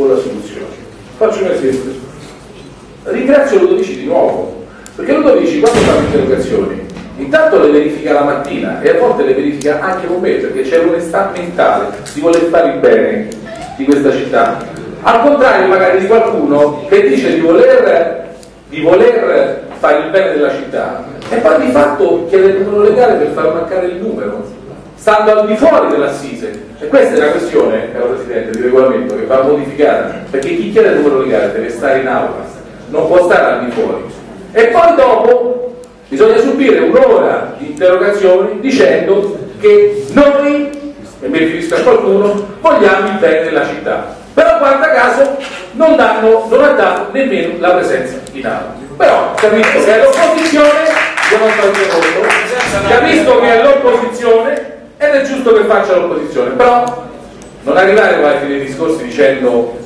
con la soluzione. Faccio un esempio. Ringrazio Ludovici di nuovo, perché Ludovici quando fa le interrogazioni intanto le verifica la mattina e a volte le verifica anche con me perché c'è l'onestà mentale di voler fare il bene di questa città al contrario magari di qualcuno che dice di voler, di voler fare il bene della città e poi di fatto chiede il numero legale per far mancare il numero stando al di fuori dell'assise e questa è una questione, caro Presidente, di regolamento che va modificata perché chi chiede il numero legale deve stare in aula non può stare al di fuori. E poi dopo bisogna subire un'ora di interrogazioni dicendo che noi, e mi riferisco a qualcuno, vogliamo il bene della città. Però guarda caso non, danno, non ha dato nemmeno la presenza in aula. Però capisco che è l'opposizione io non sto capisco che è l'opposizione ed è giusto che faccia l'opposizione però non arrivare poi a fine dei discorsi dicendo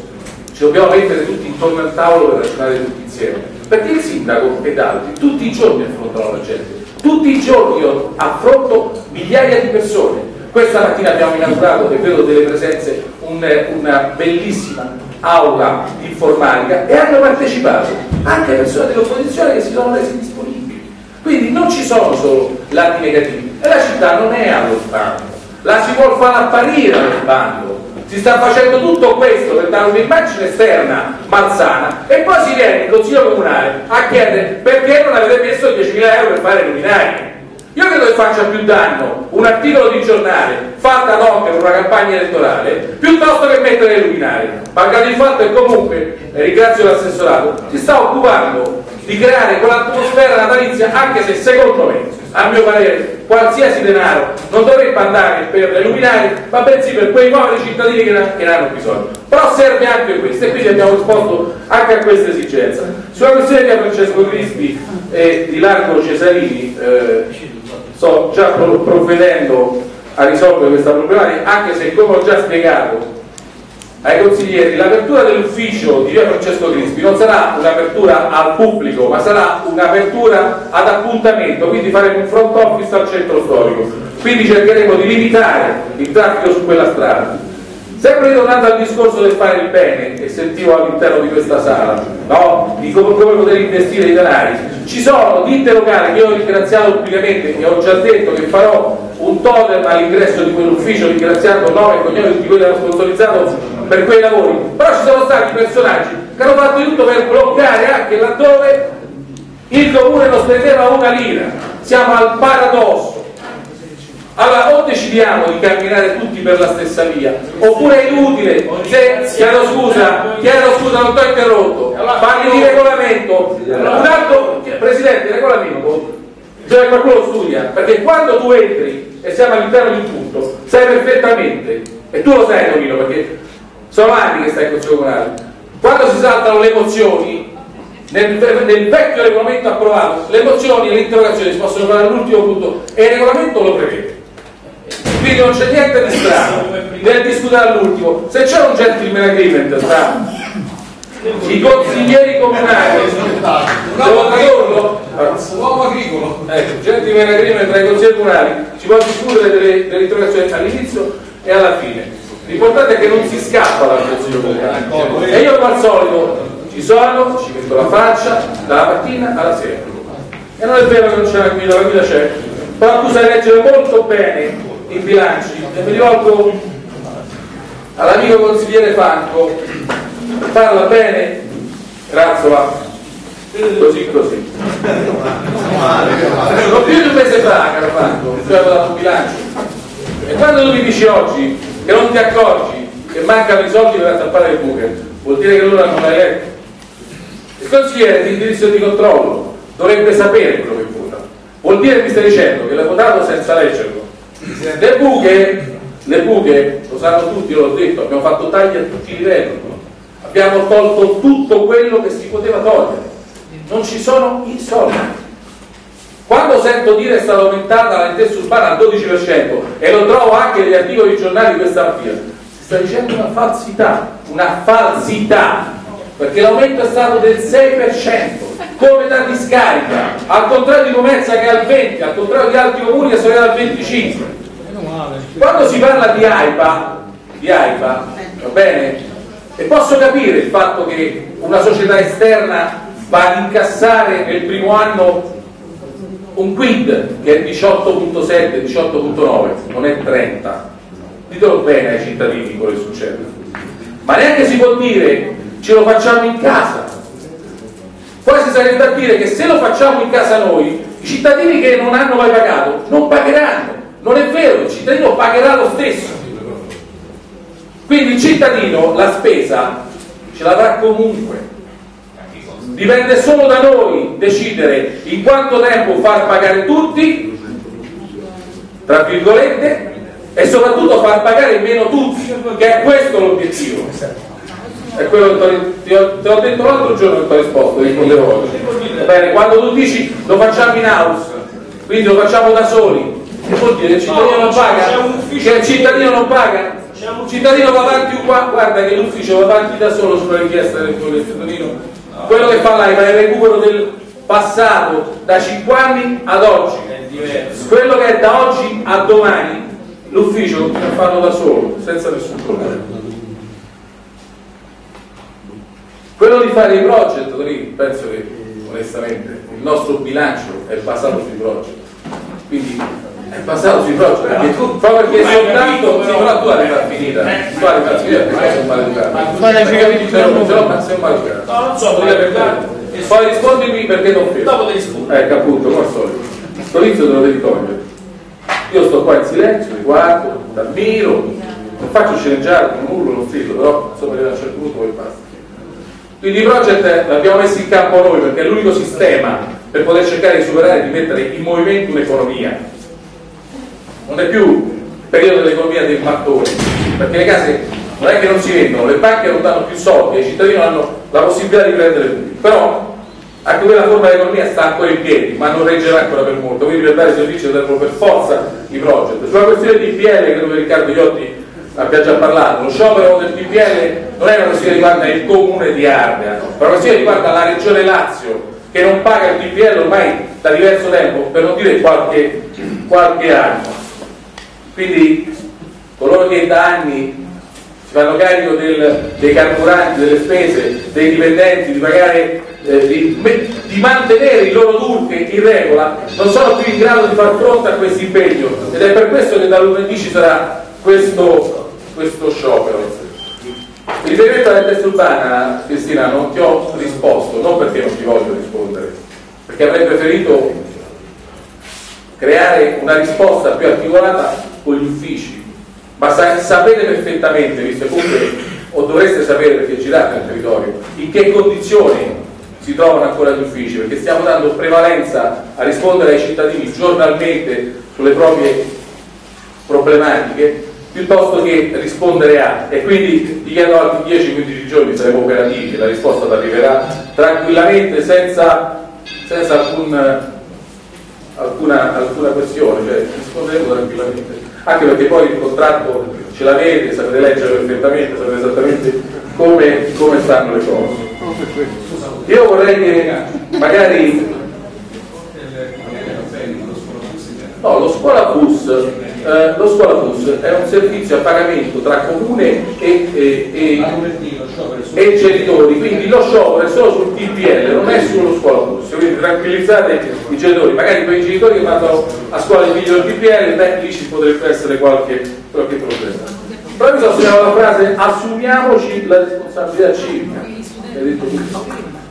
ci dobbiamo mettere tutti intorno al tavolo per ragionare tutti insieme perché il sindaco ed altri tutti i giorni affrontano la gente. Tutti i giorni io affronto migliaia di persone. Questa mattina abbiamo inaugurato, e vedo delle presenze, un, una bellissima aula informatica e hanno partecipato anche persone dell'opposizione che si sono resi disponibili. Quindi non ci sono solo lati negativi e la città non è allo sbando, la si vuole far apparire allo sbando. Si sta facendo tutto questo per dare un'immagine esterna malsana e poi si viene in Consiglio Comunale a chiedere perché non avete messo 10.000 euro per fare luminari io credo che faccia più danno un articolo di giornale fatto ad hoc per una campagna elettorale piuttosto che mettere le luminari. Malgrado il fatto che comunque, ringrazio l'assessorato, si sta occupando di creare quell'atmosfera natalizia anche se secondo me, a mio parere, qualsiasi denaro non dovrebbe andare per le luminari, ma bensì per quei poveri cittadini che ne hanno bisogno. Però serve anche questo e quindi abbiamo risposto anche a questa esigenza. Sulla questione di Francesco Crispi e di Largo Cesarini, eh, sto già provvedendo a risolvere questa problematica, anche se come ho già spiegato ai consiglieri, l'apertura dell'ufficio di via Francesco Crispi non sarà un'apertura al pubblico, ma sarà un'apertura ad appuntamento, quindi faremo un front office al centro storico. Quindi cercheremo di limitare il traffico su quella strada Sempre ritornando al discorso del fare il bene che sentivo all'interno di questa sala, no? di come, come, poter investire i denari, ci sono ditte locali che io ho ringraziato pubblicamente e ho già detto che farò un totem all'ingresso di quell'ufficio ringraziando nome e cognome di quelli che hanno sponsorizzato per quei lavori, però ci sono stati personaggi che hanno fatto di tutto per bloccare anche laddove il comune non spendeva una lira. Siamo al paradosso allora o decidiamo di camminare tutti per la stessa via, oppure è inutile, se chiedo scusa, chiedo scusa, non ti ho interrotto, parli di regolamento, un altro, Presidente, regolamento, che qualcuno studia, perché quando tu entri e siamo all'interno di un punto, sai perfettamente, e tu lo sai Tonino, perché sono anni che stai in Consiglio Comunale, quando si saltano le mozioni, nel, nel, vecchio regolamento approvato, le mozioni e le interrogazioni si possono fare all'ultimo punto e il regolamento lo prevede quindi non c'è niente di strano nel discutere all'ultimo. Se c'è un gentleman agreement tra i consiglieri comunali. Devo tradurlo? uomo agricolo. Ecco, gentleman agreement tra i consiglieri comunali. Ci può discutere delle, delle interrogazioni all'inizio e alla fine. L'importante è che non si scappa dal consiglio comunale. E io al solito ci sono, ci metto la faccia dalla mattina alla sera. E non è vero che non c'è la guida, la guida c'è. Però tu sai leggere molto bene i bilanci. E mi rivolgo all'amico consigliere Franco. Parla bene Razzola così così. Non più di un mese fa caro Franco tu hai dato un bilancio. E quando tu mi dici oggi che non ti accorgi che mancano i soldi per tappare le buche vuol dire che loro hanno mai letto. Il consigliere di indirizzo di controllo dovrebbe sapere quello che vota. Vuol dire che mi stai dicendo che l'ha votato senza leggerlo le buche, le buche, lo sanno tutti, l'ho detto, abbiamo fatto tagli a tutti i livelli, abbiamo tolto tutto quello che si poteva togliere, non ci sono i soldi. Quando sento dire è stata aumentata la lentezza urbana al 12% e lo trovo anche negli articoli giornali questa mattina, si sta dicendo una falsità, una falsità, perché l'aumento è stato del 6%, come da discarica, al contrario di Comezza che è al 20%, al contrario di altri comuni che sono al 25%. Quando si parla di AIPA, di AIPA va bene? E posso capire il fatto che una società esterna va ad incassare nel primo anno un quid che è 18.7, 18.9, non è 30. Ditelo bene ai cittadini quello che succede. Ma neanche si può dire ce lo facciamo in casa. Quasi sarebbe da dire che se lo facciamo in casa noi, i cittadini che non hanno mai pagato non pagheranno. Non è vero, il cittadino pagherà lo stesso. Quindi il cittadino la spesa ce l'avrà comunque dipende solo da noi decidere in quanto tempo far pagare tutti, tra virgolette, e soprattutto far pagare meno tutti, che è questo l'obiettivo. È quello che ti ho, ti ho detto l'altro giorno che ti ho risposto, rispondevo oggi. Bene, quando tu dici lo facciamo in house, quindi lo facciamo da soli, vuol dire? Che il cittadino non paga? Che il cittadino non paga? Il cittadino va avanti qua, guarda che l'ufficio va avanti da solo sulla richiesta del cittadino. Quello che fa l'AIPA è il recupero del passato da 5 anni ad oggi. Quello che è da oggi a domani l'ufficio a farlo da solo senza nessun problema quello di fare i project penso che onestamente il nostro bilancio è basato sui project. Quindi è basato sui project perché, proprio perché soltanto sì, però tu hai far finita tu hai far finita perché sei un maleducato ma ne frega di se non sei un maleducato no non so poi rispondimi perché non fermo dopo devi rispondere ecco appunto come al solito. Sto inizio te lo devi togliere. Io sto qua in silenzio, mi guardo, t'ammiro, non faccio sceneggiare, non urlo, non strillo, però insomma a un certo punto poi basta. Quindi i project l'abbiamo messi in campo noi perché è l'unico sistema per poter cercare di superare e di mettere in movimento un'economia non è più il periodo dell'economia dei mattoni, perché le case non è che non si vendono, le banche non danno più soldi, i cittadini hanno la possibilità di prendere tutti, però anche quella forma di economia sta ancora in piedi, ma non reggerà ancora per molto, quindi per dare servizio servono per forza i project. Sulla questione di PL, credo che Riccardo Iotti abbia già parlato, lo sciopero del PPL non è una questione che riguarda il comune di Ardea, è una questione che riguarda la regione Lazio, che non paga il PPL ormai da diverso tempo, per non dire qualche, qualche anno. Quindi coloro che da anni si fanno carico del, dei carburanti, delle spese, dei dipendenti, di pagare, eh, di, di, mantenere il loro turche in regola, non sono più in grado di far fronte a questo impegno ed è per questo che da lunedì ci sarà questo, questo sciopero. Riferimento alla testa urbana, Cristina, non ti ho risposto, non perché non ti voglio rispondere, perché avrei preferito creare una risposta più articolata con gli uffici, ma sa sapete perfettamente, visto comunque o dovreste sapere perché girate nel territorio, in che condizioni si trovano ancora gli uffici, perché stiamo dando prevalenza a rispondere ai cittadini giornalmente sulle proprie problematiche piuttosto che rispondere a e quindi gli chiedo altri 10-15 giorni saremo operativi la risposta arriverà tranquillamente senza, senza alcun, alcuna, alcuna questione cioè risponderemo tranquillamente anche perché poi il contratto ce l'avete, sapete leggere perfettamente, sapete esattamente come, come stanno le cose. Io vorrei che magari... No, lo scuola bus, eh, lo scuola bus è un servizio a pagamento tra comune e, e, e, e genitori, quindi lo sciopero è solo sul TPL, non è sullo scuola bus, quindi tranquillizzate i genitori, magari quei genitori che vanno a scuola di figlio il TPL, beh lì ci potrebbe essere qualche, qualche problema. Però mi sono segnato la frase assumiamoci la responsabilità civica.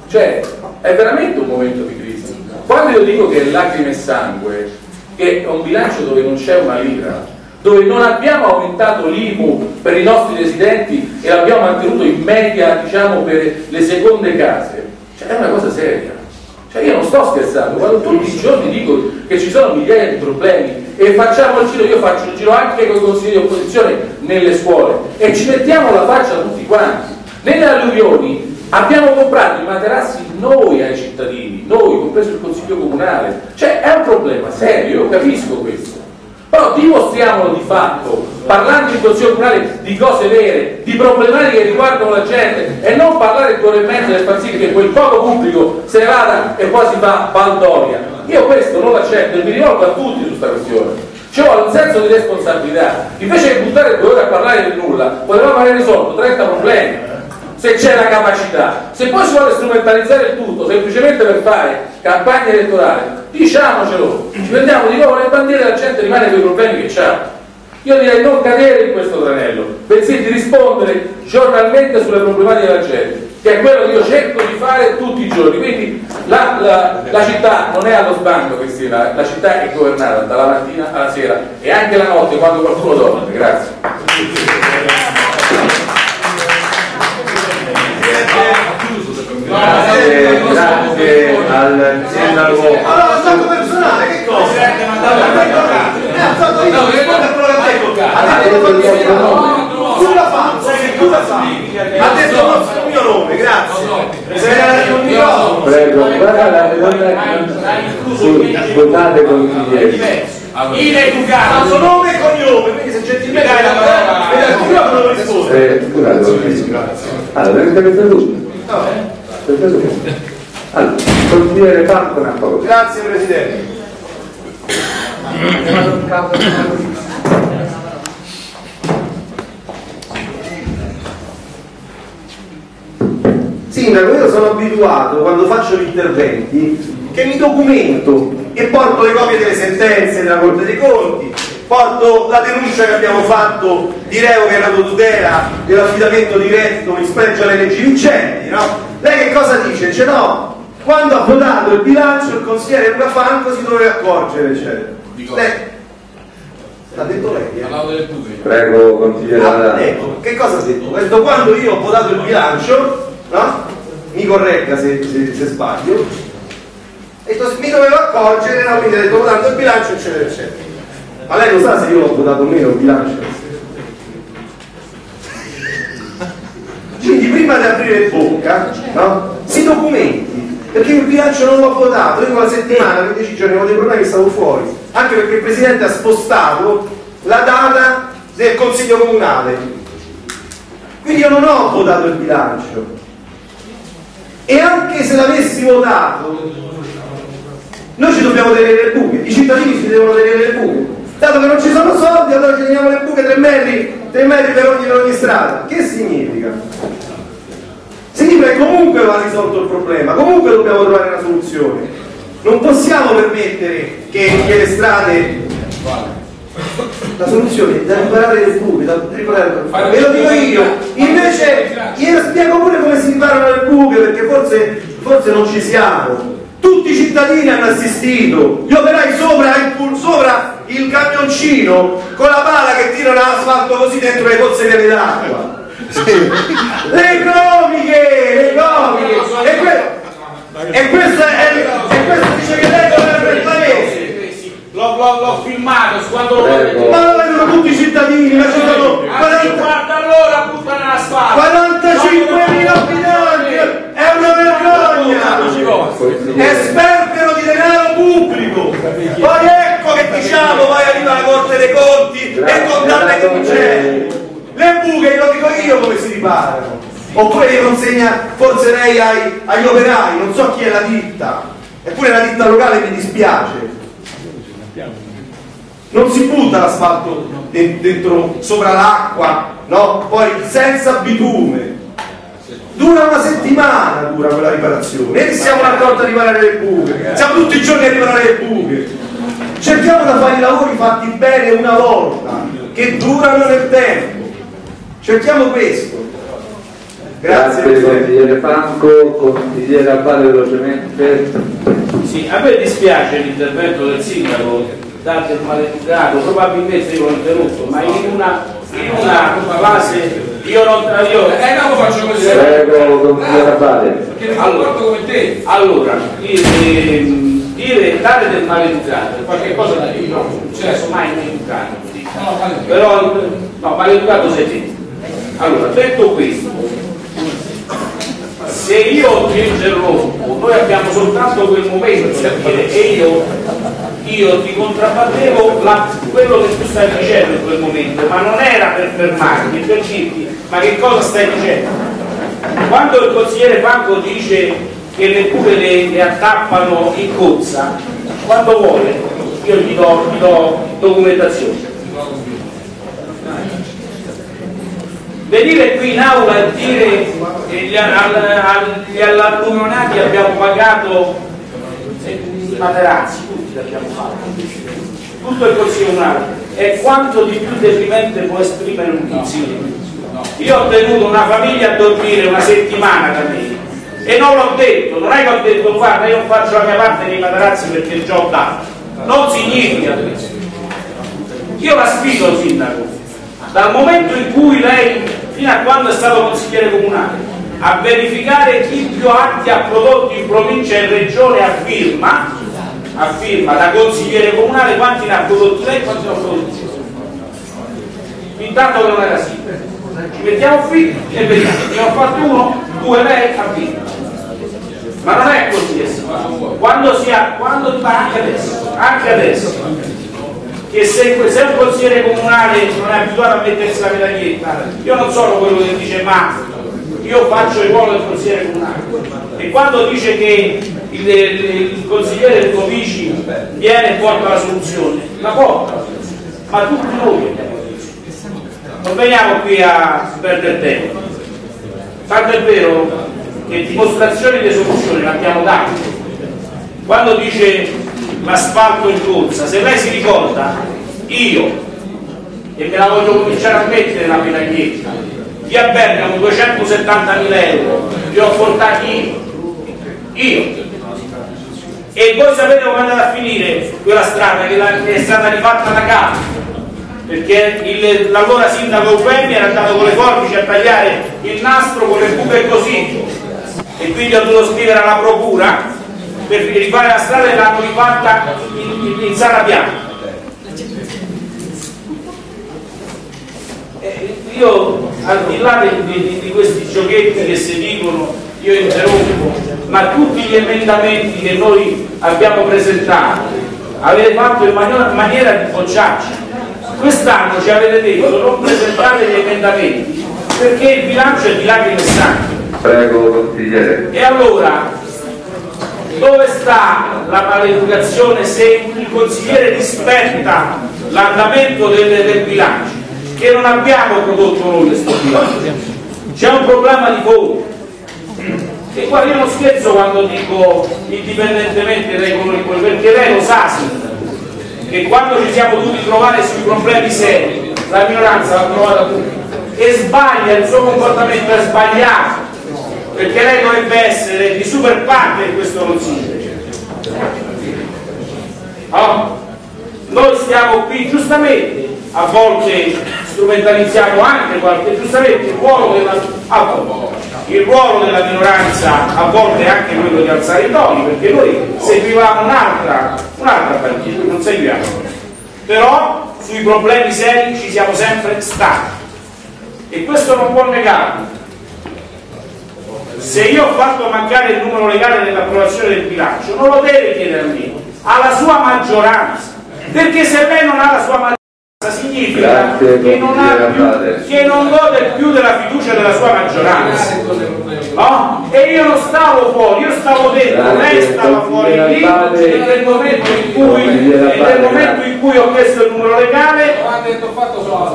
Cioè, è veramente un momento di crisi. Quando io dico che è lacrime e sangue, che è un bilancio dove non c'è una lira, dove non abbiamo aumentato l'IMU per i nostri residenti e l'abbiamo mantenuto in media diciamo, per le seconde case, cioè, è una cosa seria. Cioè io non sto scherzando, quando tutti i giorni dico che ci sono migliaia di problemi e facciamo il giro, io faccio il giro anche con i consigli di opposizione nelle scuole e ci mettiamo la faccia tutti quanti. Nelle alluvioni abbiamo comprato i materassi noi ai cittadini, noi, compreso il Consiglio Comunale. Cioè è un problema serio, io capisco questo. Però dimostriamolo di fatto, parlando in Consiglio Comunale di cose vere, di problematiche che riguardano la gente e non parlare due ore e mezza per far sì che quel poco pubblico se ne vada e poi si fa baldoria. Io questo non l'accetto e mi rivolgo a tutti su questa questione. Ci vuole un senso di responsabilità. Invece di buttare due ore a parlare di nulla, potevamo aver risolto 30 problemi se c'è la capacità. Se poi si vuole strumentalizzare il tutto semplicemente per fare campagna elettorale, diciamocelo, ci prendiamo di nuovo le bandiere e la gente rimane con i problemi che ha. Io direi non cadere in questo tranello, bensì di rispondere giornalmente sulle problematiche della gente, che è quello che io cerco di fare tutti i giorni. Quindi la, la, la città non è allo sbando, Cristina, la città è governata dalla mattina alla sera e anche la notte quando qualcuno dorme. Grazie. Grazie, grazie al sindaco. Allora, stato personale, che cosa? Eh, ha detto. Ha detto che il mio nome. Tu la fa, tu la fa. Ha detto il mio nome, grazie. Se era il mio Prego, guarda la donna Sì, scusate consiglieri. Ineducato. Suo nome e cognome, quindi se gentilmente dai la parola, non lo risponde. Eh, scusate, allora, avete? Avete tutto? Allora, consigliere Franco cosa. Grazie Presidente. Sindaco, io sono abituato quando faccio gli interventi che mi documento e porto le copie delle sentenze della Corte dei Conti, porto la denuncia che abbiamo fatto di revoca in tutela dell'affidamento diretto in spregio alle leggi vincenti, no? Lei che cosa dice? Dice no, quando ha votato il bilancio il consigliere Luca Franco si doveva accorgere, eccetera. Lei, l'ha detto lei, eh? Prego, consigliere Ah, ecco, che cosa ha detto? Detto quando io ho votato il bilancio, no? Mi corregga se, se- se sbaglio. Detto mi dovevo accorgere, no? Quindi ha detto votando il bilancio, eccetera, eccetera. Ma lei lo sa se io ho votato o meno il bilancio? Quindi prima di aprire bocca, no? Si documenti, perché il bilancio non l'ho votato, io una settimana, 15 giorni, avevo dei problemi, stavo fuori, anche perché il Presidente ha spostato la data del Consiglio Comunale. Quindi io non ho votato il bilancio. E anche se l'avessi votato, noi ci dobbiamo tenere le buche, i cittadini si devono tenere le buche. Dato che non ci sono soldi, allora ci teniamo le buche 3 metri, 3 metri per ogni, per ogni strada. Che significa? Significa che comunque va risolto il problema, comunque dobbiamo trovare una soluzione. Non possiamo permettere che, che le strade. La soluzione è da riparare le buche, da riparare Ve lo dico io. Invece io spiego pure come si riparano le buche, perché forse, forse non ci siamo. Tutti i cittadini hanno assistito, gli operai sopra il, sopra il camioncino con la pala che tirano l'asfalto così dentro le pozze piene Le comiche, le comiche. E, que- e questo è, e questo dice che lei governa il paese. L'ho, l'ho- l'ho filmato quando lo. Ma lo vedono tutti i cittadini, ma ci sono 40 40 all'ora buttano la spada 45.000 abitanti, è una vergogna! È sperpero di denaro pubblico! Poi ecco che diciamo, vai arriva la Corte dei Conti e condanna i vincenti! Le buche, lo dico io come si riparano! Oppure li consegna forse lei ai- agli operai, non so chi è la ditta, eppure la ditta locale mi dispiace. Non si butta l'asfalto de- dentro sopra l'acqua, no? Poi senza bitume. Dura una settimana dura quella riparazione. E siamo d'accordo a riparare le buche. Siamo tutti i giorni a riparare le buche. Cerchiamo di fare i lavori fatti bene una volta, che durano nel tempo. Cerchiamo questo. Grazie, consigliere Franco, consigliere Abbate velocemente. Sì, a me dispiace l'intervento del sindaco, dato il maleducato, probabilmente io l'ho interrotto, ma in una, in una fase io non io, Eh no, faccio così. Prego, consigliere mi comporto come te. allora dire dare del maleducato è qualcosa da io non successo mai maleducato. No, però no maleducato sei te allora detto questo se io ti interrompo noi abbiamo soltanto quel momento per dire e io io ti contrabbattevo la- quello che tu stai dicendo in quel momento ma non era per fermarmi per dirti ma che cosa stai dicendo? Quando il consigliere Franco dice che le buche le, le attappano in cozza quando vuole io gli do, gli do documentazione venire qui in aula e dire che gli, al, agli alluvionati abbiamo pagato i materazzi, tutti l'abbiamo fatto, tutto il Comunale, e quanto di più deprimente può esprimere un Consiglio? Io ho tenuto una famiglia a dormire una settimana da me. E non l'ho detto, non è che ho detto guarda io faccio la mia parte dei materazzi perché già ho dato, non significa questo. Io la sfido il sindaco, dal momento in cui lei, fino a quando è stato consigliere comunale, a verificare chi più atti ha prodotto in provincia e in regione a firma, a firma da consigliere comunale quanti ne ha prodotti lei e quanti ne ha prodotti io. Intanto che non era sindaco ci mettiamo qui e vediamo. Ne ho fatto uno, due lei ha vinto ma non è così quando si ha quando anche adesso anche adesso che se, se un consigliere comunale non è abituato a mettersi la medaglietta io non sono quello che dice ma io faccio il ruolo del consigliere comunale e quando dice che il, il, il consigliere del Covici viene e porta la soluzione la porta ma tutti noi non veniamo qui a perdere tempo. Tanto è vero che dimostrazioni di soluzione ne abbiamo date. Quando dice l'asfalto in corsa, se lei si ricorda, io, e me la voglio cominciare a mettere la medaglietta, di a Bergamo 270.000 euro, li ho portati io. Io. E voi sapete come è andata a finire quella strada che è stata rifatta da capo perché l'allora sindaco Eufemi era andato con le forbici a tagliare il nastro con le buche così e quindi ho dovuto scrivere alla procura per rifare la strada e l'hanno rifatta in, in, in sala bianca. Io al di là di, di, di, questi giochetti che si dicono io interrompo ma tutti gli emendamenti che noi abbiamo presentato avete fatto in maniera, maniera di bocciarci. Quest'anno ci avete detto non presentate gli emendamenti perché il bilancio è di lacrime e sangue. Prego consigliere. E allora dove sta la maleducazione se il consigliere rispetta l'andamento del, del bilancio? Che non abbiamo prodotto noi questo bilancio. C'è un problema di fondo. E qua io non scherzo quando dico indipendentemente dai colori perché lei lo sa che quando ci siamo dovuti trovare sui problemi seri, la minoranza l'ha trovata tutta. E sbaglia, il suo comportamento è sbagliato, perché lei dovrebbe essere di super parte di questo consiglio. No? Noi stiamo qui giustamente, a volte strumentalizziamo anche qualche, giustamente il ruolo della, il ruolo della minoranza a volte è anche quello di alzare i toni, perché noi seguivamo un'altra un'altra partita, non seguiamo. Però sui problemi seri ci siamo sempre stati. E questo non può negarlo. Se io ho fatto mancare il numero legale dell'approvazione del bilancio, non lo deve chiedere a me, alla sua maggioranza. Perché se lei non ha la sua maggioranza significa Grazie, che, non più, che non gode più della fiducia della sua maggioranza. No? E io non stavo fuori, io stavo dentro, Grazie, lei stava fuori lì e nel momento in cui, nel momento in cui ho chiesto il numero legale,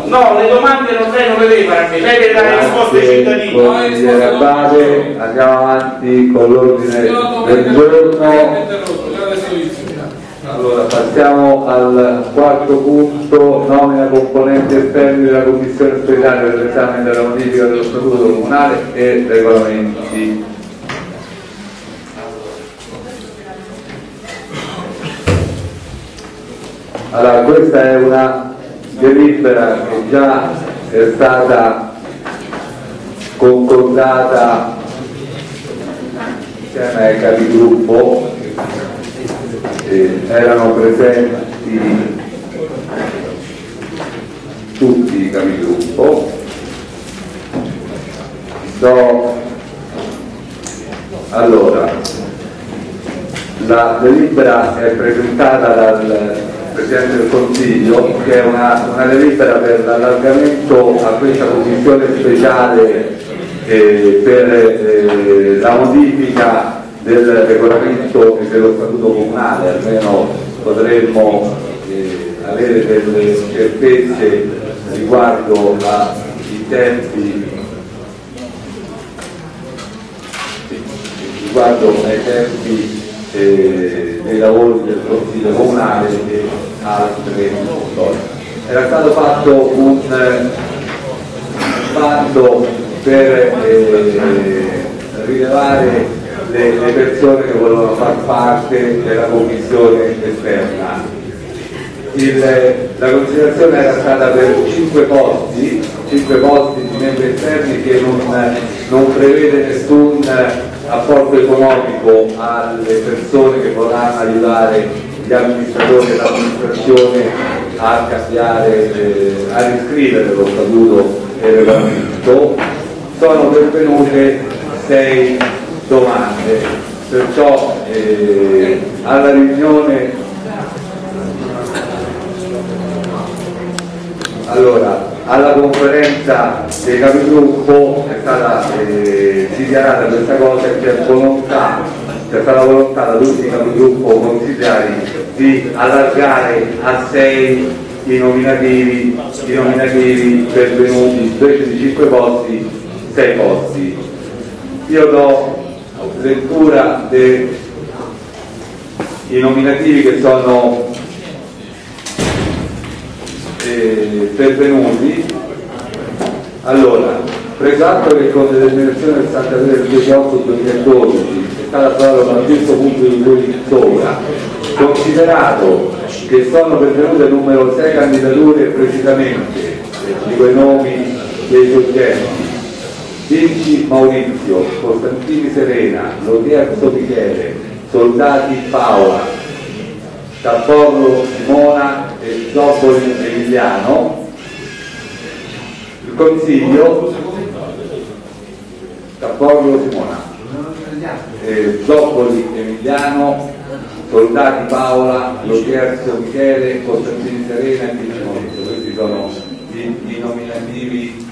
No, le domande non lei non le deve fare a me, lei deve dare le risposte ai cittadini. consigliere Abate andiamo avanti con l'ordine del giorno. Allora, passiamo al quarto punto, nomina componenti esterni della Commissione speciale per l'esame della modifica dello Statuto Comunale e regolamenti. Allora, questa è una delibera che già è stata concordata insieme ai capigruppo. Eh, erano presenti tutti i capigruppo. Do allora la delibera è presentata dal Presidente del Consiglio, che è una, una delibera per l'allargamento a questa commissione speciale eh, per eh, la modifica del regolamento e dello statuto comunale, almeno potremmo eh, avere delle certezze riguardo la, i tempi. Riguardo ai tempi eh, dei lavori del Consiglio Comunale e altre cose. Era stato fatto un bando per eh, rilevare le, le persone che volevano far parte della commissione esterna il, la considerazione era stata per 5 posti, 5 posti di membri esterni che non, non prevede nessun apporto economico alle persone che vorranno aiutare gli amministratori e l'amministrazione a cambiare, eh, a riscrivere lo statuto e il regolamento. Sono pervenute 6 domande, perciò eh, alla riunione Allora, alla conferenza dei capigruppo è stata eh, dichiarata questa cosa e c'è volontà, c'è stata volontà da tutti i capigruppo consigliari di allargare a sei i nominativi, i nominativi pervenuti invece di 5 posti, 6 posti. Io do lettura dei nominativi che sono eh, pervenuti. Allora preso che con determinazione del 63 del 18 2012 è stata approvata dal questo punto di cui sopra considerato che sono pervenute il numero 6 candidature precisamente di quei nomi dei soggetti Vinci Maurizio, Costantini Serena, Lodierzo Michele, Soldati Paola, Tapporro Simona e Zoppoli Emiliano, il Consiglio, Tapporro Simona, eh, Zoppoli Emiliano, Soldati Paola, Lotierzo Michele, Costantini Serena e Vinci questi sono i, i nominativi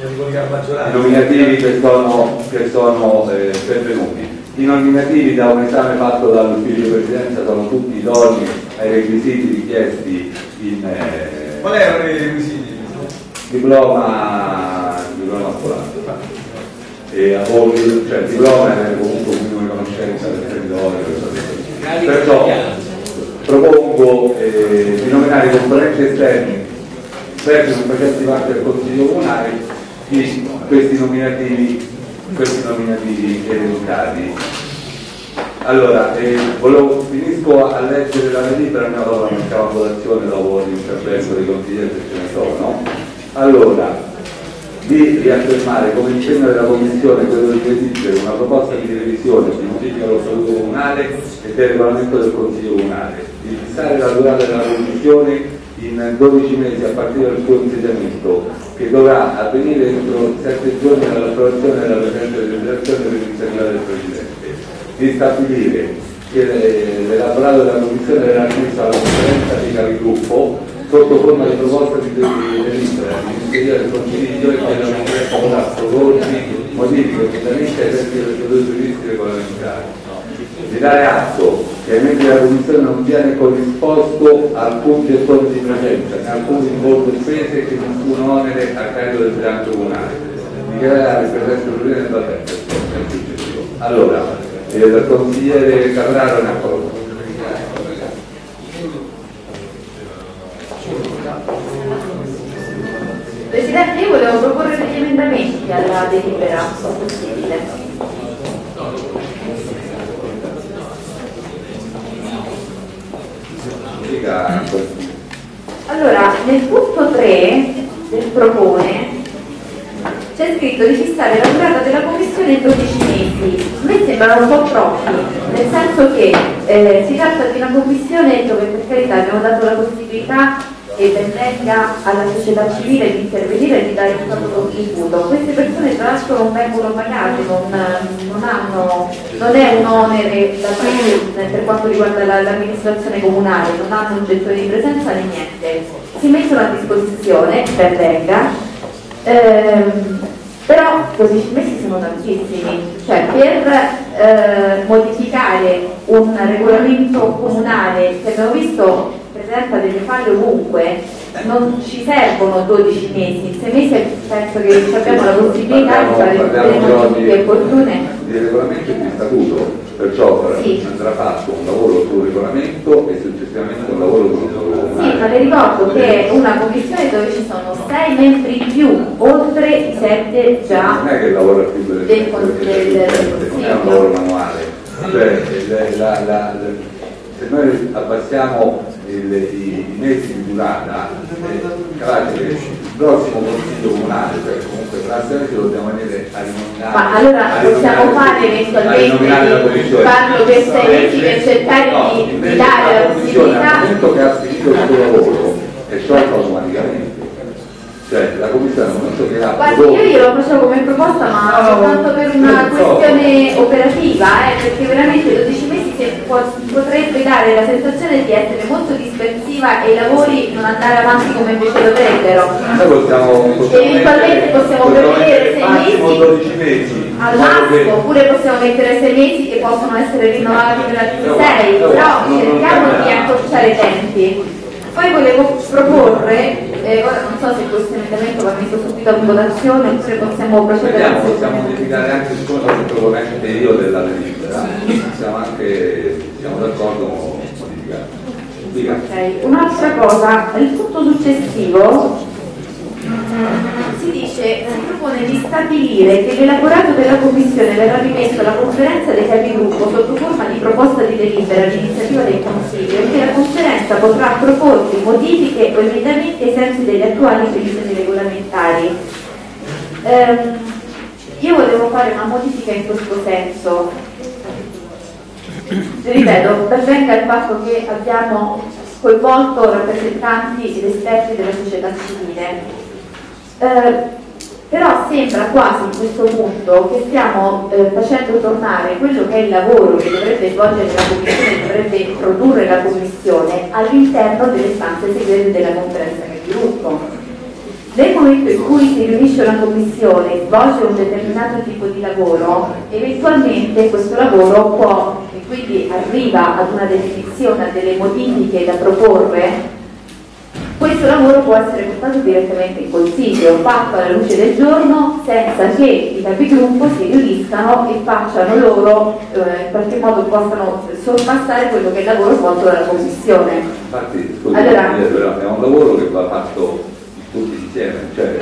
i nominativi che sono, che sono eh, pervenuti. I nominativi da un esame fatto dall'ufficio di presidenza sono tutti idonei ai requisiti richiesti in... Eh, Qual erano i requisiti? Diploma, diploma scolastico. E a voi, cioè diploma è comunque un minimo di conoscenza del territorio. Perciò propongo eh, di nominare i componenti esterni per non facenti parte del Consiglio Comunale di questi nominativi questi nominativi elementari. Allora, eh, volevo, finisco a leggere la delibera, ma dopo mettiamo a votazione dopo l'intervento dei consiglieri ce ne sono. Allora, di riaffermare come impegno della Commissione quello di redigere una proposta di revisione di modifica dello Statuto Comunale e del regolamento del Consiglio Comunale, di fissare la durata della Commissione in 12 mesi a partire dal suo insediamento, che dovrà avvenire entro 7 giorni dall'approvazione della presente legislazione per l'iniziativa del Presidente, di stabilire che l'elaborato della Commissione verrà messo alla conferenza di capigruppo sotto forma di proposta di delibera l'iniziativa del Consiglio e che la conferenza potrà proporsi modifiche ovviamente ai tempi delle procedure di dare atto che ai membri della Commissione non viene corrisposto alcun gettone di presenza, né alcun rimborso spese e nessun onere a carico del bilancio comunale. Dichiarare il presente problema del battente. Allora, eh, il consigliere Carraro è d'accordo. Presidente, io volevo proporre degli emendamenti alla delibera, se possibile. Allora, nel punto 3 del propone c'è scritto di fissare la durata della commissione in 12 mesi. A me sembrano un po' troppi, nel senso che eh, si tratta di una commissione dove per carità abbiamo dato la possibilità che benvenga alla società civile di intervenire e di dare un proprio contributo. Queste persone tra l'altro non vengono pagate, non, non, hanno, non è un onere da per quanto riguarda l'amministrazione comunale, non hanno un gettone di presenza né niente. Si mettono a disposizione, ben venga, ehm, però così mesi sono tantissimi, cioè per eh, modificare un regolamento comunale che abbiamo visto presenta delle falle ovunque, non ci servono 12 mesi, in 6 mesi penso che abbiamo la possibilità di fare le modifiche opportune. di regolamento e di statuto, perciò Sì. andrà fatto un lavoro sul regolamento e successivamente un lavoro sul Sì, ma le ricordo che è una commissione dove ci sono 6 membri in più, oltre i 7 già non è che lavora più delle del del- del non è un lavoro manuale cioè il- la- la- la- se noi abbassiamo il- i, i mesi di durata eh, il prossimo consiglio comunale cioè comunque praticamente lo dobbiamo venire a rinominare Ma allora possiamo fare eventualmente commissione. farlo per sei mesi per cercare No, di- di dare la possibilità- al momento che ha finito il suo lavoro è sciolta automaticamente cioè la commissione al momento che ha Guardi, prodotto- io glielo facevo come proposta, ma soltanto per una questione operativa, eh, perché veramente 12 mesi potrebbe dare la sensazione di essere molto dispersiva e i lavori non andare avanti come invece dovrebbero. Noi possiamo, possiamo Eventualmente possiamo prevedere mettere sei massimo mesi. 12 mesi. Al che- massimo, oppure possiamo mettere 6 mesi che possono essere rinnovati per altri No, 6, no, però non cerchiamo di accorciare i tempi. Poi volevo proporre, eh, ora non so se questo emendamento va messo subito a votazione oppure possiamo procedere Vediamo, possiamo modificare anche siccome sono il proponente io della delibera, siamo anche siamo d'accordo con modificare. Dica. Ok, un'altra cosa, il punto successivo si dice, si propone di stabilire che l'elaborato della Commissione verrà rimesso alla conferenza dei capigruppo sotto forma di proposta di delibera all'iniziativa del Consiglio e che la conferenza potrà proporre modifiche o emendamenti ai sensi delle attuali previsioni regolamentari. Ehm, io volevo fare una modifica in questo senso. Ripeto, ben venga il fatto che abbiamo coinvolto rappresentanti ed esperti della società civile. Eh, però sembra quasi in questo punto che stiamo eh, facendo tornare quello che è il lavoro che dovrebbe svolgere la Commissione, che dovrebbe produrre la Commissione all'interno delle stanze segrete della conferenza di gruppo. Nel momento in cui si riunisce una commissione e svolge un determinato tipo di lavoro, eventualmente questo lavoro può, e quindi arriva ad una definizione, a delle modifiche da proporre, questo lavoro può essere portato direttamente in consiglio, fatto alla luce del giorno, senza che i capigruppo si riuniscano e facciano loro, eh, in qualche modo possano sorpassare quello che è il lavoro svolto dalla commissione. Infatti, scusi, Allora- eh, però è un lavoro che va fatto tutti insieme, cioè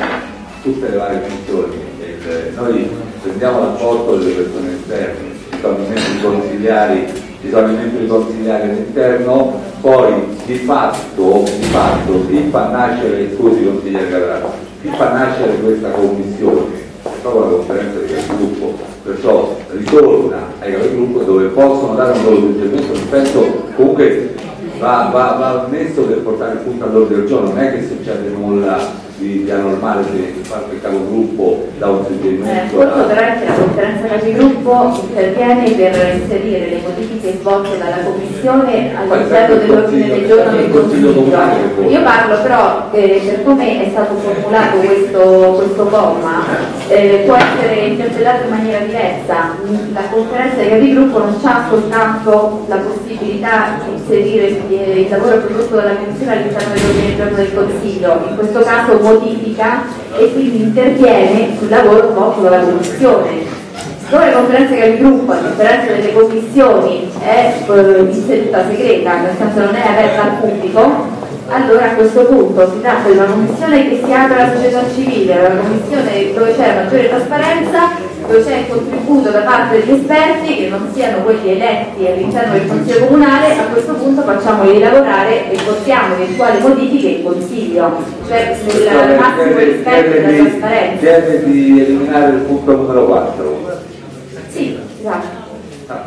tutte le varie funzioni. Il- noi prendiamo l'apporto delle persone esterne, ci sono i membri consigliari, ci sono i membri consigliari all'interno, poi di fatto, di fatto chi fa nascere, scusi consigliere Capraro, chi fa nascere questa commissione è proprio la conferenza di capigruppo, perciò ritorna ai capigruppo dove possono dare un loro suggerimento, rispetto comunque va, va, va messo per portare il punto all'ordine del giorno, non è che succede nulla di, di anormale qualche capogruppo dà un Eh, suggerimento. conto da- però è che la conferenza capigruppo interviene per inserire le modifiche svolte dalla Commissione all'interno dell'ordine del giorno del Consiglio. Io parlo però eh, per come è stato formulato questo, questo comma, eh, può essere interpretato in maniera diversa. La conferenza dei capigruppo non ha soltanto la possibilità di inserire eh, il lavoro prodotto dalla Commissione all'interno dell'ordine del giorno del Consiglio, in questo caso modifica e quindi interviene sul lavoro svolto dalla Commissione. Siccome la conferenza capigruppo, a differenza delle commissioni, è eh, in seduta segreta, nel senso non è aperta al pubblico, allora a questo punto si tratta di una commissione che si apre alla società civile, una commissione dove c'è maggiore trasparenza, dove c'è il contributo da parte degli esperti che non siano quelli eletti all'interno del Consiglio Comunale, a questo punto facciamoli lavorare e portiamo eventuali modifiche in Consiglio, cioè nel massimo rispetto della trasparenza. chiede di eliminare il punto numero 4. Sì, esatto. Ah,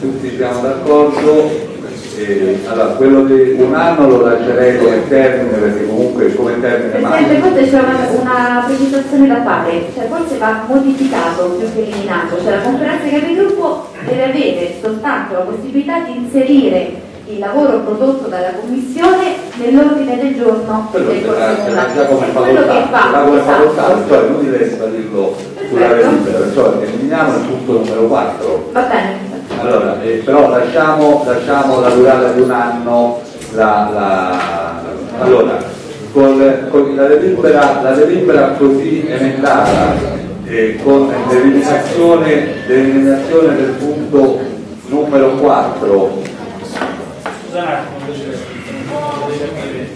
tutti siamo d'accordo. Eh, allora, quello di un anno lo lascerei come termine perché comunque come termine Presidente, forse c'è una, una precisazione da fare, cioè forse va modificato più che eliminato, cioè la conferenza dei capigruppo deve avere soltanto la possibilità di inserire il lavoro prodotto dalla Commissione nell'ordine del giorno Quello del Consiglio. Quello che fa, esatto. cioè non deve dirlo sulla delibera, perciò eliminiamo il punto numero 4. Va bene. Allora, eh, però lasciamo, lasciamo la durata di un anno la, la- allora, con, con la, delibera, la delibera così emendata eh, con l'eliminazione, l'eliminazione del punto numero 4 Scusa un attimo, deve capire.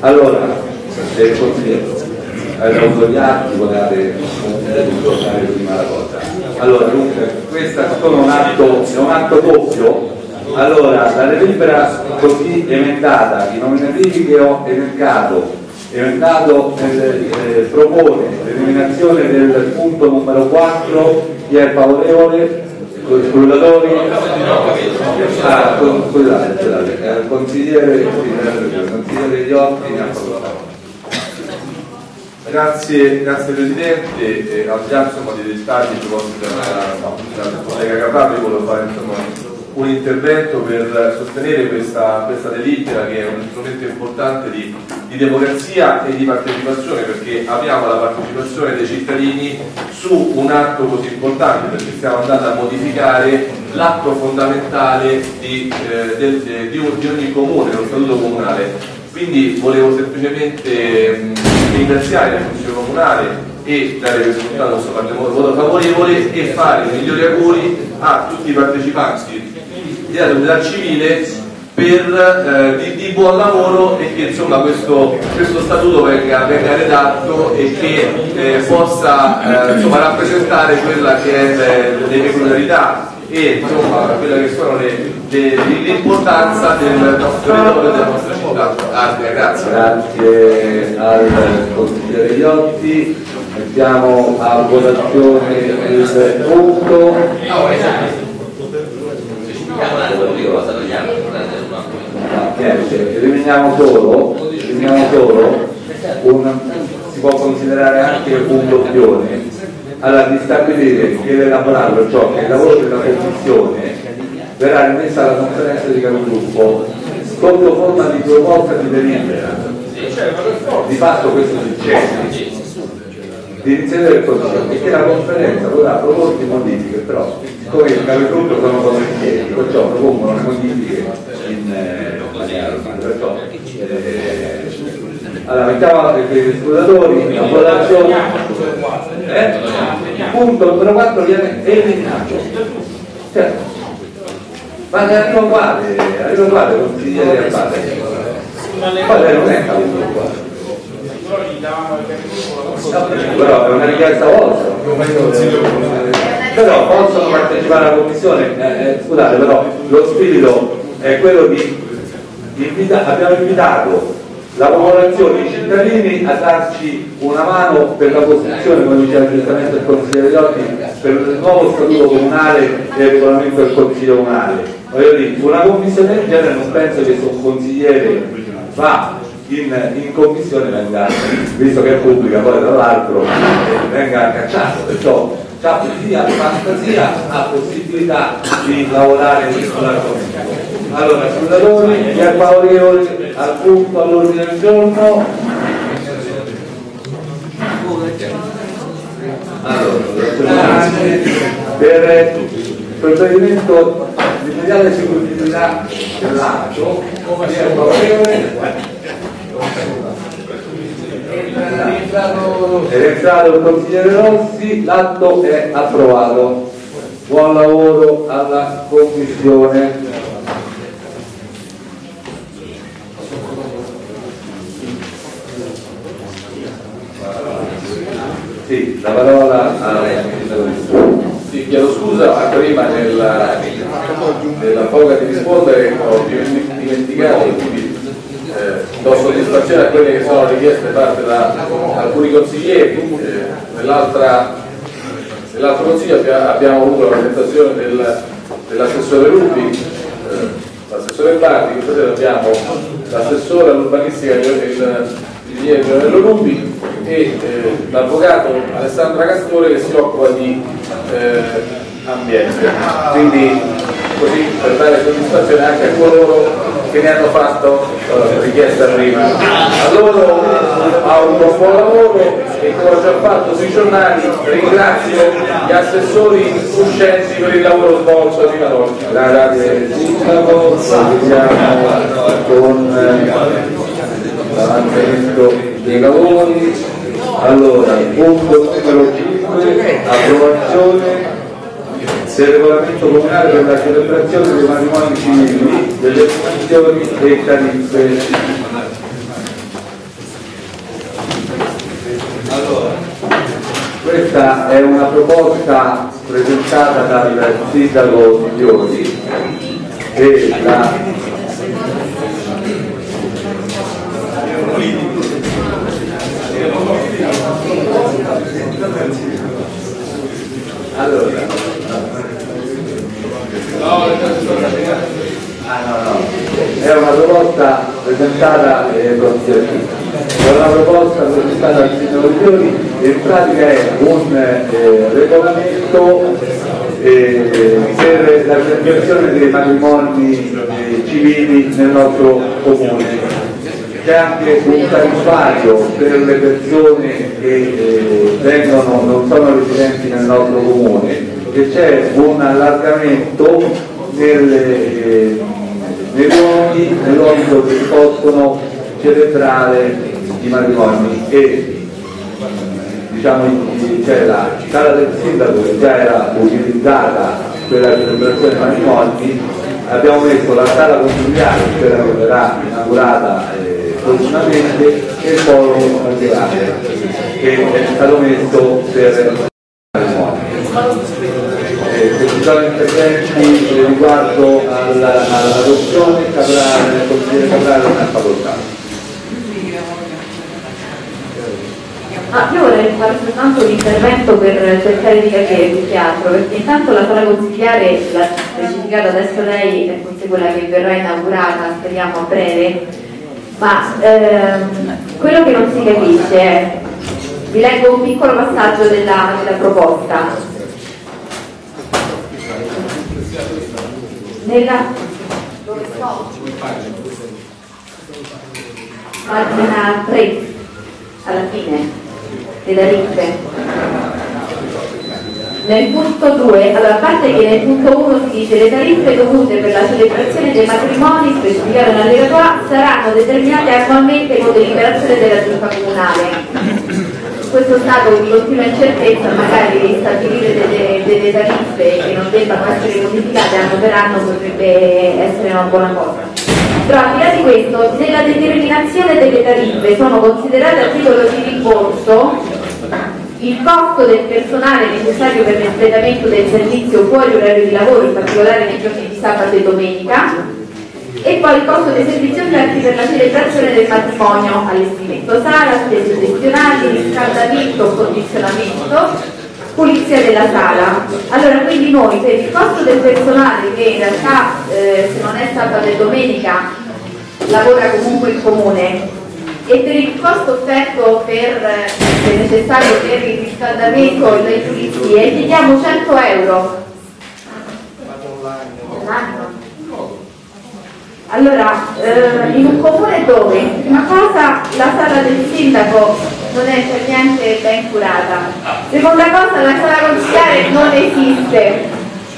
Allora, eh, consigliere, avevo gli atti, volevate ricordare prima la cosa. Allora, dunque, questo è un atto, è un atto doppio. Allora, la delibera così emendata, i nominativi che ho elencato, emendato eh, eh, propone l'eliminazione del punto numero 4, chi è favorevole? Scrutatori? Ah, con- scusate, scusate, eh, consigliere, consigliere Iotti ne ha parlato. Grazie, grazie Presidente, eh, al di là insomma, dei dettagli proposti dal collega Capaldi, volevo fare insomma, un intervento per sostenere questa, questa delibera che è un strumento importante di, di democrazia e di partecipazione perché abbiamo la partecipazione dei cittadini su un atto così importante perché stiamo andando a modificare l'atto fondamentale di, eh, del- de- di di ogni comune, lo statuto comunale. Quindi volevo semplicemente mh, ringraziare il Consiglio Comunale e dare per scontato questo voto favorevole e fare i migliori auguri a tutti i partecipanti società civile per, eh, di, di buon lavoro e che insomma questo, questo statuto venga, venga redatto e che eh, possa eh, insomma, rappresentare quella che è le, le peculiarità e insomma quella che sono l'importanza del nostro territorio e della nostra città. Grazie. Grazie al consigliere Iotti. Mettiamo a votazione il punto. Eliminiamo solo, eliminiamo solo un, si può considerare anche un doppione, allora di stabilire che l'elaborato, ciò che il lavoro della commissione verrà rimessa alla conferenza di capigruppo sotto forma di proposta di delibera. Di fatto questo succede di iniziativa del Consiglio e che la conferenza potrà proporre modifiche, però siccome il capigruppo sono volentieri, perciò propongono le modifiche in eh, maniera perciò eh, allora mettiamo i scrutatori a votazione eh? punto numero 4 viene eliminato certo ma arriva uguale arriva uguale consigliere a base ma non è capigruppo qua. Però è una richiesta vostra però possono partecipare alla commissione Eh, eh, scusate però lo spirito è quello di invita- abbiamo invitato la popolazione, i cittadini a darci una mano per la costruzione, come diceva giustamente il consigliere Iotti, per il nuovo statuto comunale e il regolamento del consiglio comunale. Una commissione del genere non penso che se un consigliere va in, in commissione venga, visto che è pubblica poi tra l'altro, venga cacciato, perciò ha sia fantasia, ha possibilità di lavorare sull'argomento. Allora, scrutatori, chi è favorevole al punto all'ordine del giorno? Allora, per il provvedimento di immediata esecutività dell'atto, chi è favorevole? È entrato il consigliere Rossi, l'atto è approvato. Buon lavoro alla commissione. Sì, la parola a Sì, chiedo scusa, ma prima nella, nella foga di rispondere ho dimenticato, eh, do soddisfazione a quelle che sono richieste fatte da alcuni consiglieri. Eh, nell'altro consiglio abbia- abbiamo avuto la presentazione del- dell'assessore Rubi, eh, l'assessore Bardi, questa sera abbiamo l'assessore all'urbanistica il ingegnere Leonello Rubi e eh, l'avvocato Alessandra Castore che si occupa di eh, ambiente. Quindi così per dare soddisfazione anche a coloro che ne hanno fatto eh, richiesta prima. A loro auguro un buon lavoro e come ho già fatto sui giornali ringrazio gli assessori uscenti per il lavoro svolto fino ad oggi. Grazie Sindaco, iniziamo con eh, l'avanzamento dei lavori. Allora, punto numero 5, approvazione del regolamento comunale per la celebrazione dei matrimoni civili, delle funzioni e tariffe. Allora, questa è una proposta presentata dal sindaco di Fiori e la allora È una proposta presentata eh, è una proposta presentata al sindaco di in pratica è un eh, regolamento eh, per la celebrazione dei matrimoni eh, civili nel nostro comune. C'è anche un tariffario per le persone che eh, vengono, non sono residenti nel nostro comune e c'è un allargamento nelle, eh, nei luoghi, luoghi dove si possono celebrare i matrimoni. E diciamo c'è la sala del sindaco che già era utilizzata per la celebrazione dei matrimoni. Abbiamo messo la sala consigliare che verrà inaugurata eh, prossimamente e il forum consigliare che è stato messo per i matrimoni eh, sono interventi riguardo alla- all'adozione Caprale, il consigliere Caprale ha facoltà Ah, io vorrei fare soltanto un intervento per cercare di capire più che altro, perché intanto la sala consigliare l'ha specificata adesso lei, è forse quella che verrà inaugurata, speriamo a breve, ma ehm, quello che non si capisce è, vi leggo un piccolo passaggio della, della proposta. Nella? Pagina 3, alla fine le tariffe. Nel punto 2, allora a parte che nel punto 1 si dice le tariffe dovute per la celebrazione dei matrimoni specificate nell'allegato A saranno determinate annualmente con deliberazione della giunta comunale. Questo stato di continua incertezza magari stabilire delle, delle tariffe che non debbano essere modificate anno per anno potrebbe essere una buona cosa. Però al di là di questo, nella determinazione delle tariffe sono considerate a titolo di rimborso il costo del personale necessario per l'espletamento del servizio fuori orario di lavoro, in particolare nei giorni di sabato e domenica, e poi il costo dei servizi offerti per la celebrazione del matrimonio, allestimento sala, spese gestionali, riscaldamento, condizionamento, pulizia della sala. Allora quindi noi per il costo del personale che in realtà eh, se non è sabato e domenica lavora comunque in comune e per il costo offerto per, eh, che è necessario per il riscaldamento e le pulizie chiediamo 100 euro. L'anno. Allora, eh, in un comune dove, prima cosa, la sala del sindaco non è per niente ben curata, seconda cosa, la sala consigliare non esiste,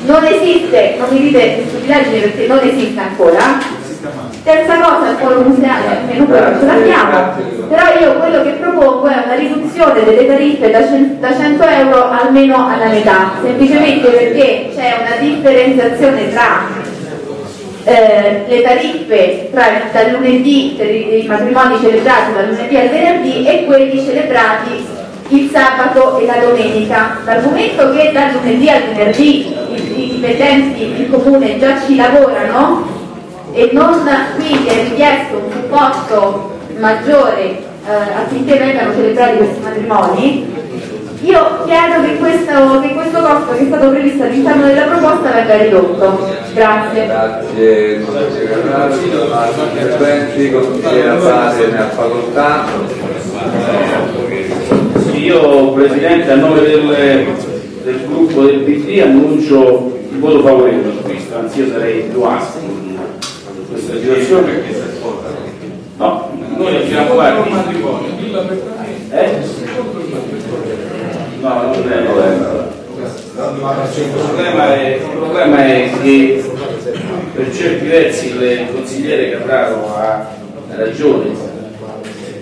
non esiste, non mi dite stupidaggini perché non esiste ancora, terza cosa, il polo museale, almeno quello ce l'abbiamo, però io quello che propongo è una riduzione delle tariffe da 100 euro almeno alla metà, semplicemente perché c'è una differenziazione tra eh, le tariffe tra dal lunedì per i, i matrimoni celebrati dal lunedì al venerdì e quelli celebrati il sabato e la domenica. Dal momento che dal lunedì al venerdì i, i dipendenti del comune già ci lavorano e non quindi è richiesto un supporto maggiore eh, affinché vengano celebrati questi matrimoni, io chiedo che questo, che questo costo che è stato previsto all'interno della proposta venga ridotto. Grazie. Grazie, consigliere. Altri interventi, consigliere Abate ne ha facoltà. Sì, Io, Presidente, a nome del, del gruppo del PD annuncio il voto favorevole su questo. anzi io sarei più aspro in questa situazione. No, noi abbiamo guardi. Eh? No, non è il problema è, il problema è che per certi versi il consigliere Capraro ha ragione,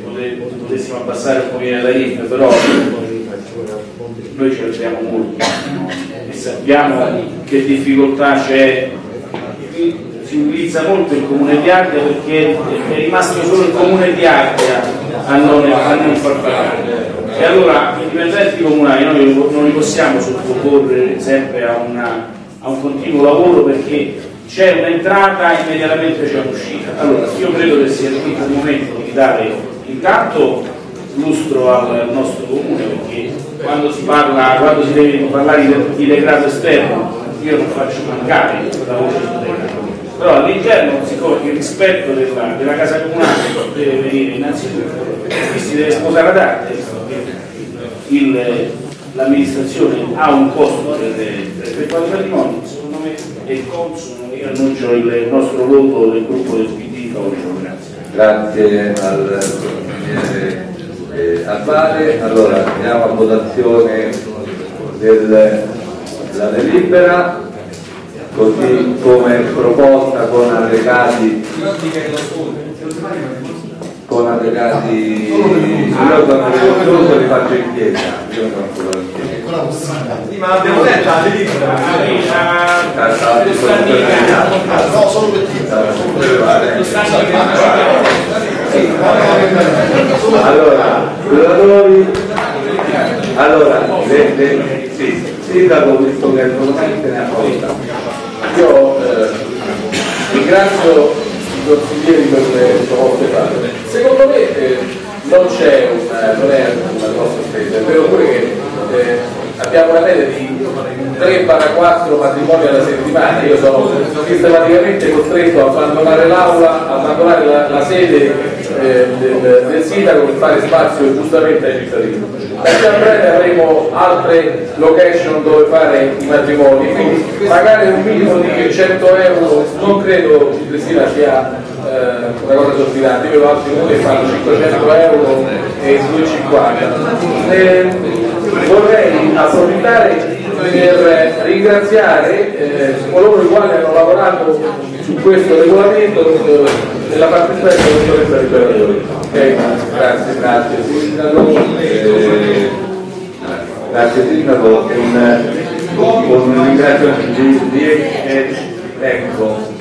Pote- potessimo abbassare un pochino la tariffe, però noi ci alziamo molto e sappiamo che difficoltà c'è. Si utilizza molto il comune di Ardea perché è rimasto solo il comune di Ardea a non, a non far pagare e allora i dipendenti comunali noi non li possiamo sottoporre sempre a, una- a un continuo lavoro perché c'è un'entrata e immediatamente c'è un'uscita. Allora io credo che sia il momento di dare intanto lustro al nostro comune perché quando si parla quando si deve parlare di, di degrado esterno io non faccio mancare la voce sul degrado però all'interno siccome il rispetto della, della casa comunale deve venire innanzitutto e si deve sposare ad arte il- l'amministrazione ha un costo per per effettuare i patrimoni secondo me è consono io annuncio il nostro voto del gruppo del PD grazie Grazie al consigliere eh, Albare. Allora andiamo a votazione del- della delibera, così come proposta con allegati con allegati io sono riconosciuto li faccio in chiesa. Io sono ancora in chiesa. Ma l'abbiamo letta la delibera. no solo allora lavoratori allora sindaco visto che assolutamente ne ha facoltà Io eh, ringrazio i consiglieri per le proposte fatte. Secondo me eh, non c'è una, non è una grossa spesa, è vero pure che eh, abbiamo una media di 3-4 matrimoni alla settimana, io sono sistematicamente costretto a abbandonare l'aula, a abbandonare la, la sede eh, del, del sindaco per fare spazio giustamente ai cittadini. Qui a breve avremo altre location dove fare i matrimoni, quindi pagare un minimo di 100 euro non credo Cristina sia eh, una cosa esorbitante, io vedo altri comuni che fanno 500 euro e 250. Eh, vorrei approfittare per ringraziare eh, coloro i quali hanno lavorato su questo regolamento nella parte esterna della dottoressa Liberatori. Eh, grazie, grazie. Sindaco, Eh, grazie sindaco con un ringraziamento di, di eh, ecco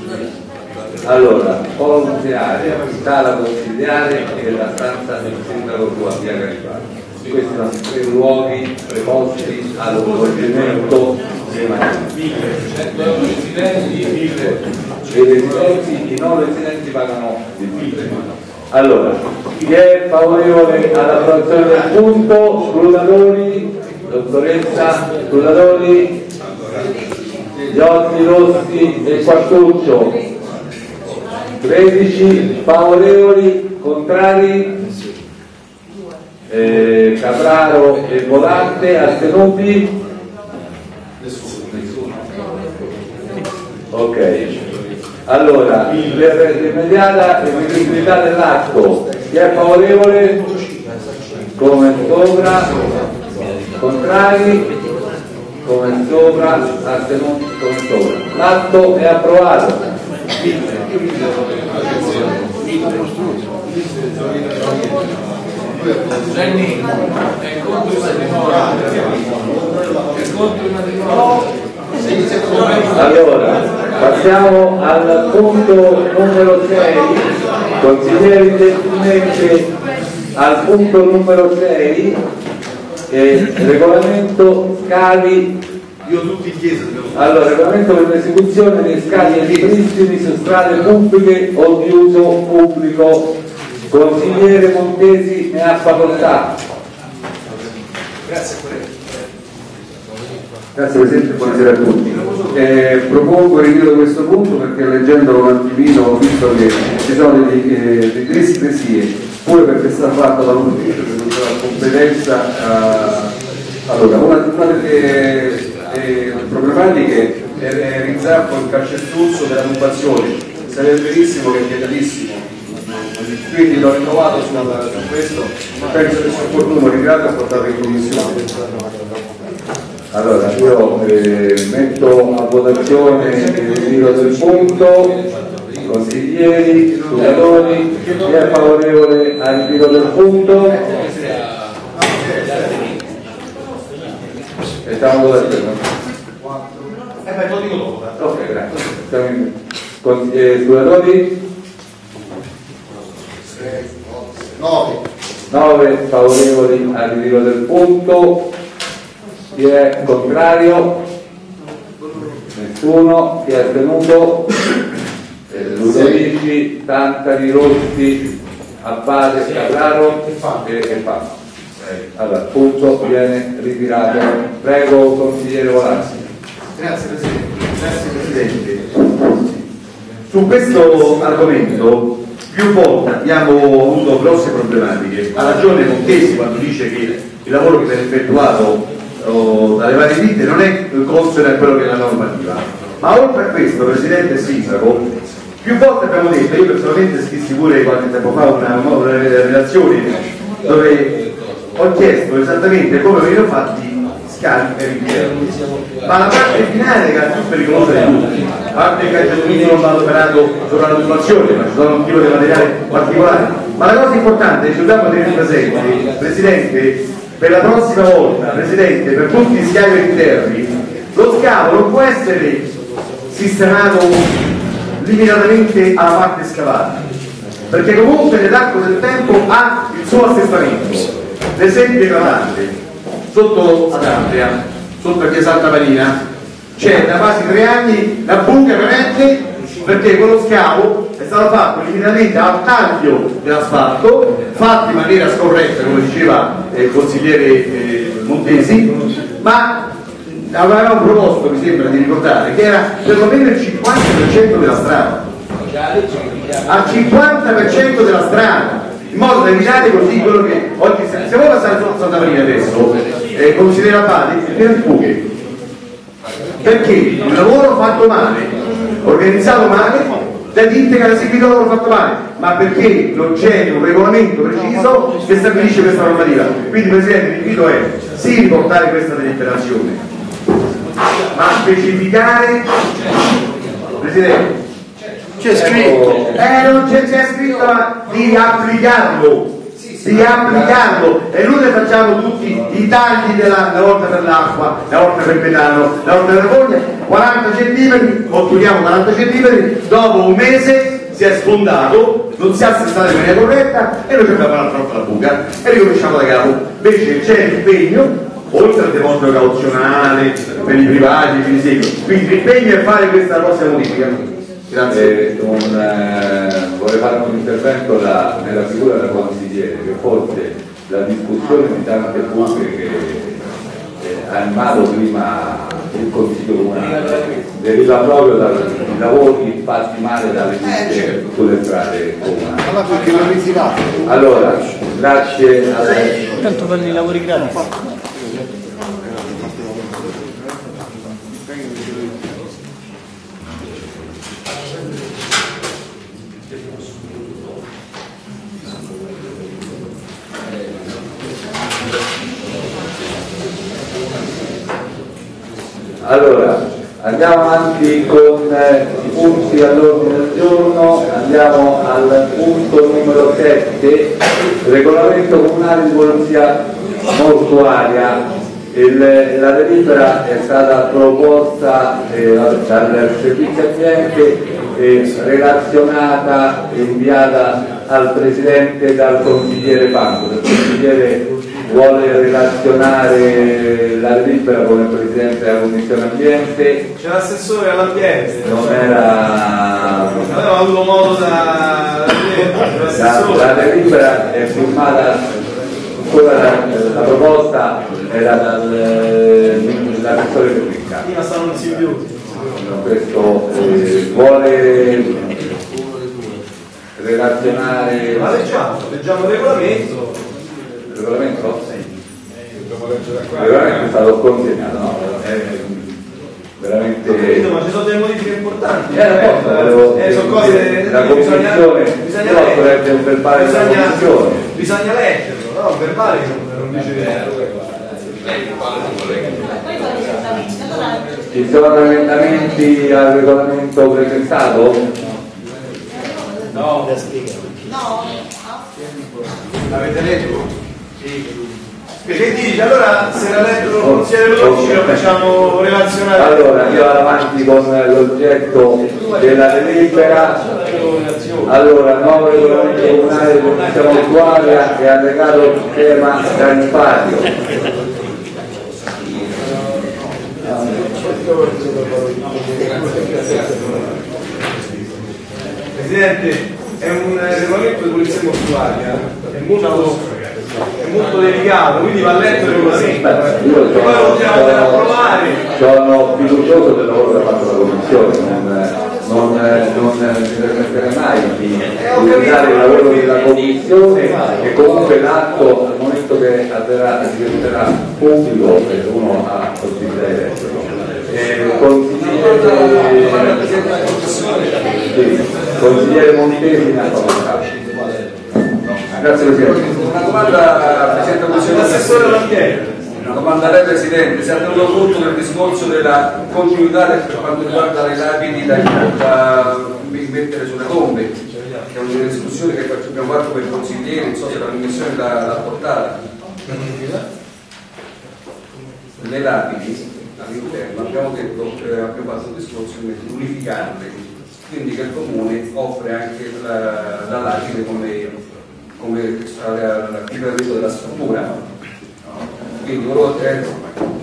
allora consigliare sala consigliare e la stanza del sindaco tua via Garibaldi questi sono tre luoghi preposti allo svolgimento dei matrimoni i residenti, i non residenti pagano di più. Allora, chi è favorevole all'approvazione del punto? Scrutatori, dottoressa, scrutatori, Giotti, Rossi e Quartuccio. 13 favorevoli, contrari, eh, Capraro e Volante, astenuti? Ok, allora per l'immediata eseguibilità dell'atto, chi è favorevole? Come sopra, contrari? Come sopra, astenuti come sopra. L'atto è approvato. Gianni è contro il matrimonio. È contro il matrimonio. Allora, passiamo al punto numero 6, consiglieri gentilmente al punto numero 6, eh, regolamento scavi, Io tutti in chiesa dobbiamo allora, regolamento per l'esecuzione dei scavi e ripristini su strade pubbliche o di uso pubblico. Consigliere Montesi ne ha facoltà. Grazie Presidente, buonasera a tutti. Eh, propongo il ritiro di questo punto perché leggendolo un attimino ho visto che ci sono delle, eh, discresie, pure perché è stato fatto da un ufficio che non ha competenza. eh, allora, una, una delle eh, problematiche e realizzare il calcestruzzo della turbazione. Sarebbe verissimo che è vietatissimo quindi l'ho rinnovato su, su questo e penso che sia opportuno ritirarlo e portarlo in commissione. Allora, io eh, metto a votazione il ritiro del punto, consiglieri, studentoni, chi è favorevole al ritiro del punto? E stiamo votazione. Eh beh, lo dico dopo. Eh. Ok, grazie. Studentori? 9 9 favorevoli al ritiro del punto. Chi è contrario? Nessuno. Chi è astenuto eh, Ludovici, Tantari, Rotti Abbate, Carraro e, e Fanno eh, allora, punto viene ritirato. Prego consigliere Volazzi grazie Presidente. Grazie Presidente. Su questo argomento più volte abbiamo avuto grosse problematiche. Ha ragione Montesi quando dice che il lavoro che viene effettuato oh, dalle varie ditte non è consono a quello che è la normativa. Ma oltre a questo, Presidente Sindaco, più volte abbiamo detto, io personalmente scrissi pure qualche tempo fa una, una relazione dove ho chiesto esattamente come venivano fatti scavi per interni ma la parte finale che è la più pericolosa di tutti a parte che il non va adoperato sopra la turbazione ma ci sono un tipo di materiale particolare. Ma la cosa importante che ci dobbiamo tenere presente Presidente per la prossima volta Presidente per tutti gli scavi interni lo scavo non può essere sistemato limitatamente alla parte scavata perché comunque nell'arco del tempo ha il suo assestamento. L'esempio eclatante sotto ad Andrea sotto a Chiesa Santa Marina. C'è da quasi tre anni la buca perenne perché quello scavo è stato fatto limitatamente al taglio dell'asfalto fatto in maniera scorretta come diceva eh, il consigliere eh, Montesi ma avevamo proposto mi sembra di ricordare che era perlomeno il 50% della strada. Al 50% della strada in modo da evitare così quello che oggi se, se vuoi passare sotto Santa Marina adesso eh, considera Abate è pieno di buche. Perché? Il lavoro fatto male organizzato male da ditte che hanno eseguito il lavoro fatto male. Ma perché non c'è un regolamento preciso che stabilisce questa normativa? Quindi Presidente l'invito è sì riportare questa deliberazione ma specificare Presidente C'è scritto. eh, non c'è, c'è scritto di applicarlo di applicarlo e noi ne facciamo tutti i tagli della, una volta per l'acqua, una volta per il metano, una volta per la foglia, 40 cm, otturiamo 40 cm, dopo un mese si è sfondato, non si è assestato in maniera corretta e noi abbiamo un'altra volta la buca e ricominciamo da capo. Invece c'è l'impegno, oltre al deposito cauzionale per i privati, per i segui, quindi l'impegno è fare questa prossima modifica. Grazie. Eh, un, eh, vorrei fare un intervento da- nella figura del consigliere che forse la discussione di tante buche che eh, ha animato prima il consiglio comunale deriva proprio dai lavori fatti male dalle ditte sulle strade comunali. Allora grazie a Tanto fanno i lavori gratis. Allora, andiamo avanti con eh, i punti all'ordine del giorno, andiamo al punto numero 7, regolamento comunale di polizia mortuaria. Il- la delibera è stata proposta eh, dal servizio ambiente e relazionata e inviata al Presidente e dal consigliere Panco. Il consigliere vuole relazionare la delibera con il Presidente della Commissione Ambiente, C'è l'assessore all'ambiente, non era... aveva avuto modo da, La, la delibera è firmata, quella, la, la proposta era dal- dall'assessore Pecca. prima stavano insidiati. Questo eh, vuole relazionare Ma leggiamo, leggiamo il regolamento. Regolamento? Il regolamento è stato consegnato, no? È veramente capito, ma ci sono delle modifiche importanti. Eh, apposta, volevo- eh, sono cose la bisogna, commissione, bisogna però leggere. dovrebbe un verbale della bisogna, commissione. bisogna leggerlo, no? Il verbale non, non dice Ci sono emendamenti al regolamento presentato? L'avete letto? Che dici? Allora se l'ha letto il consigliere Lodici lo facciamo relazionare. Allora, io vado avanti con l'oggetto della delibera. Allora, nuovo regolamento comunale di commissione mortuaria e allegato schema tariffario. Presidente, è un regolamento di polizia mortuaria, è molto, è molto delicato, quindi va letto il regolamento. Beh, io Poi lo dobbiamo andare a provare. sono fiducioso del lavoro che ha fatto la Commissione, non, non, non mi permetterei mai di utilizzare il lavoro della Commissione e comunque l'atto al momento che avverrà diventerà pubblico e uno ha possibilità di leggerlo. Eh, consigliere, Montesi. Grazie Presidente. Domanda, Presidente Commissione. L'assessore Lampieri. Domanda a lei Presidente, si è tenuto conto del discorso della continuità per quanto riguarda le lapidi da, da mettere sulle tombe, che è una discussione che abbiamo fatto per i consiglieri, non so se la commissione l'ha portata. Le lapidi all'interno abbiamo detto, eh, abbiamo fatto un discorso di unificarle, quindi che il comune offre anche la, la lapide come, come l'architetto della struttura. Quindi volevo eh,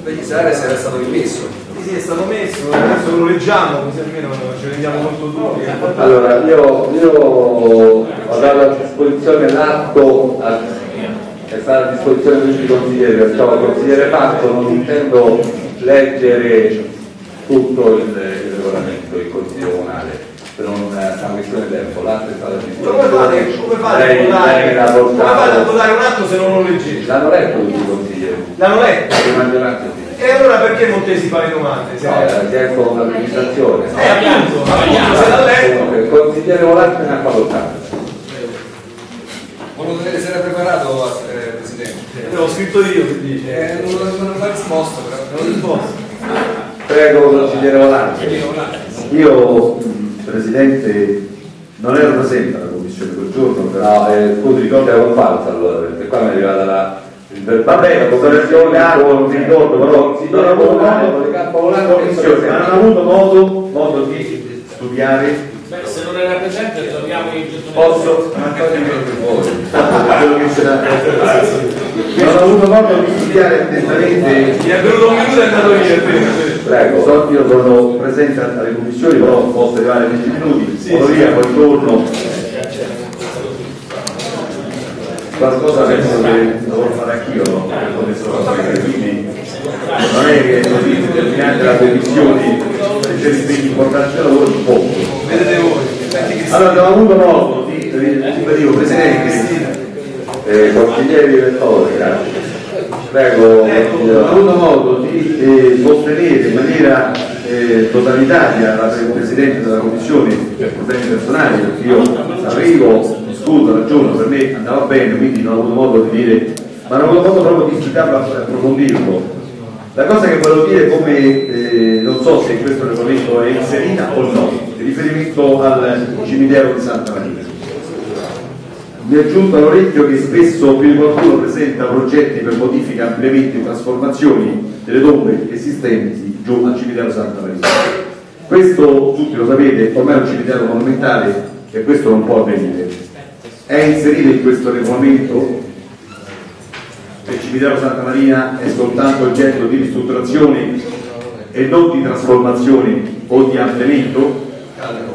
precisare se era stato rimesso. Sì, sì, è stato messo, adesso lo leggiamo, così almeno ci rendiamo conto tutti. Allora, io, io ho dato a disposizione l'atto, è stato a disposizione di tutti i consiglieri, perciò il consigliere Fatto non intendo leggere tutto il, il regolamento del consiglio comunale, per non una questione di tempo, l'atto è stato Come fate, come fate a Lei- votare? lei l'ha Come fate a votare un atto se non lo leggete? L'hanno letto tutti i consiglieri, L'hanno letto? E allora perché Montesi fa le domande? Se- No, era chiesto un'amministrazione. Eh, appunto, appunto, se l'ha letto. Il consigliere Volante ne ha facoltà. Volevo vedere se era preparato, eh, Presidente. L'ho scritto io, che dice. Eh, non, non, non l'ha risposto però. Non risposto. Prego, consigliere Volante. Io, Presidente, non ero presente alla commissione quel giorno, però eh, scusi, ricordi la comparsa allora, perché qua mi è arrivata la... il Vabbè, della la commissione con mi ricordo, però non ho avuto ma non ho avuto modo, modo di studiare Beh, se non era presente troviamo il gettone. Posso? quello che c'era. Non ho avuto modo di studiare attentamente Mi è venuto un minuto e è andato via. Prego. So, io sono presente alle commissioni, però posso arrivare 20 minuti, vado via, poi torno. Qualcosa penso che dovrò fare anch'io, no? Come sono quindi non è che così determinante la commissione ricevi importante del lavoro un po'. Vedete voi. Allora abbiamo avuto modo di, ribadivo Presidente, Eh, consiglieri elettori, grazie. Prego, Ecco, consigliere ho avuto modo di eh, sostenere in maniera eh, totalitaria la pre- Presidente della Commissione per problemi personali, perché io arrivo, discuto, ragiono, per me andava bene, quindi non ho avuto modo di dire, ma non ho avuto modo proprio di studiarlo, approfondirlo. La cosa che volevo dire come, eh, non so se in questo regolamento è inserita o no, riferimento al cimitero di Santa Maria. Mi è giunto all'orecchio che spesso più di qualcuno presenta progetti per modifiche, ampliamenti e trasformazioni delle tombe esistenti giù al cimitero Santa Maria. Questo, tutti lo sapete, ormai è un cimitero monumentale e questo non può avvenire. È inserito in questo regolamento che il cimitero Santa Maria è soltanto oggetto di ristrutturazione e non di trasformazione o di ampliamento?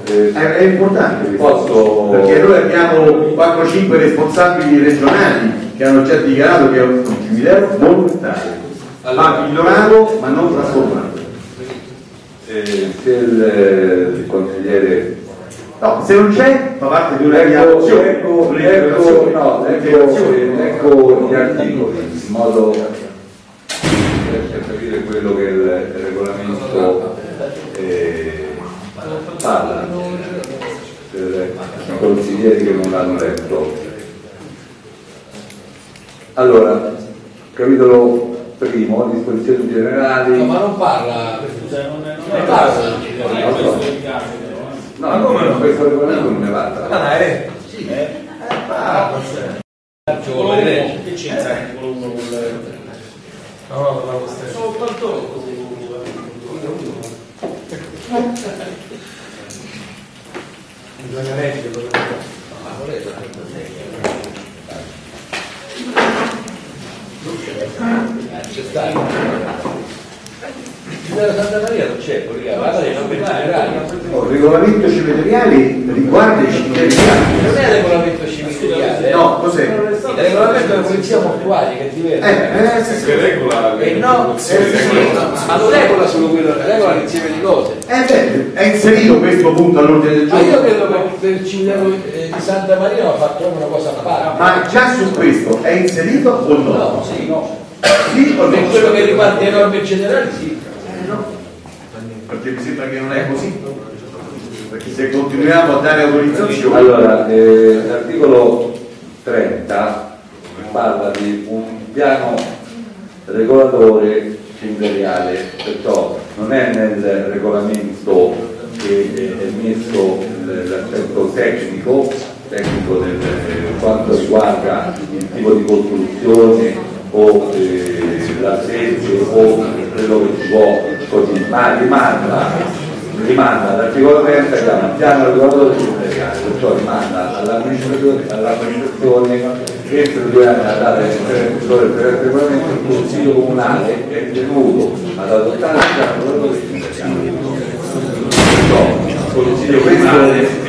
Eh, È, è importante Posso- perché noi abbiamo 4-5 responsabili regionali che hanno già dichiarato che è un cimitero monumentale, va migliorato ma non trasformato. eh, se il, il consigliere No, se non c'è fa parte di una Ecco, ecco, ecco, no, ecco, ecco gli articoli in modo per capire quello che il, il regolamento. eh, consiglieri che non l'hanno letto. Allora, capitolo primo, disposizioni generali. No, ma non parla, non ne parla. Non so. No, ma come no? Questo regolamento non ne parla. Ah, eh? Sì. Eh. Ah, Ci vuole vedere. Che c'entra l'articolo 1 con No, no, la vostra. Soltanto Bisogna leggerlo. C'è stato. Della Santa Maria non c'è, perché parla dei cimiteri reali. Il regolamento cimiteriali riguarda i cimiteri reali. Non è il regolamento cimiteriale. No, cos'è? Il regolamento della polizia mortuaria che è diverso. Eh, eh, sì, sì. E no, eh, sì, ma non regola solo quello, regola l'insieme di cose. Eh, beh, è inserito questo punto all'ordine del Ma io giorno. credo che per il cimitero eh, di Santa Maria ha fatto una cosa a parte. Ma già su questo è inserito o no? No, sì, no. Per quello che riguarda le norme generali, sì. Perché mi sembra che non è così. Perché se continuiamo a dare autorizzazioni. Allora, eh, l'articolo 30 parla di un piano regolatore cimiteriale, perciò non è nel regolamento che è messo l'aspetto tecnico, tecnico del, eh, quanto riguarda il tipo di costruzione o eh, la sede o quello che si può così, ma rimanda rimanda all'articolo 30 che ha un piano regolatore cimiteriale, perciò rimanda all'amministrazione, all'amministrazione entro due anni alla data del regolamento il Consiglio Comunale è tenuto ad adottare il piano regolatore il Consiglio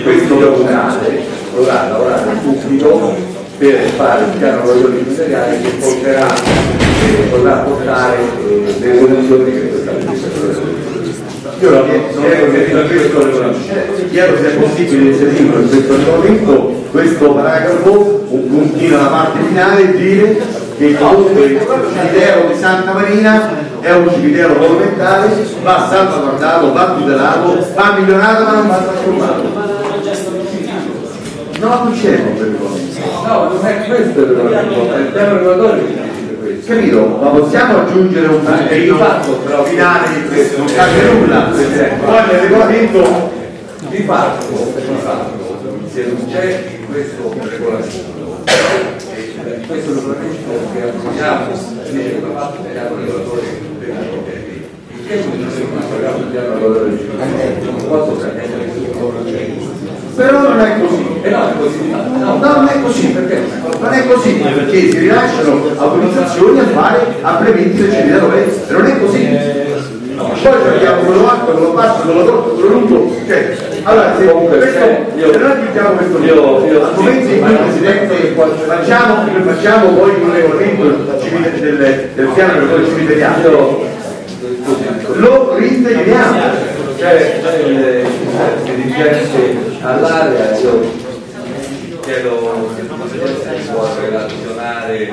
questo comunale dovrà lavorare subito per fare il piano regolatore cimiteriale che porterà, eh, potrà portare le soluzioni che questa io la chiedo se è possibile inserire in questo regolamento questo paragrafo, un puntino alla parte finale e dire che comunque il cimitero di Santa Marina è un cimitero monumentale, va salvaguardato, va tutelato, va migliorato ma non va trasformato. No, non c'è un regolamento. No, non è questo il regolamento, è il piano regolatore che dice questo. Capito? Ma possiamo aggiungere un però finale di questo, non cambia nulla. Poi nel regolamento Di fatto, di fatto, se non c'è in questo regolamento, e in questo regolamento che approviamo, dice va fatto il piano regolatore per i criteri. Il che non è un piano regolatore del non posso sapere però non è così. E no, è così. No, non è così, perché non è così, perché si rilasciano autorizzazioni a fare ampliamenti del cimitero vecchio, non è così. Poi abbiamo quello alto, quello basso, quello corto, quello lungo, cioè, allora se questo, io- se noi aggiungiamo questo io- io- al momento in cui Presidente facciamo, facciamo poi un regolamento civile- del, del piano cimiteriale, Io, scusi, lo reintegriamo. C'è il dirigente all'area, io chiedo se si può relazionare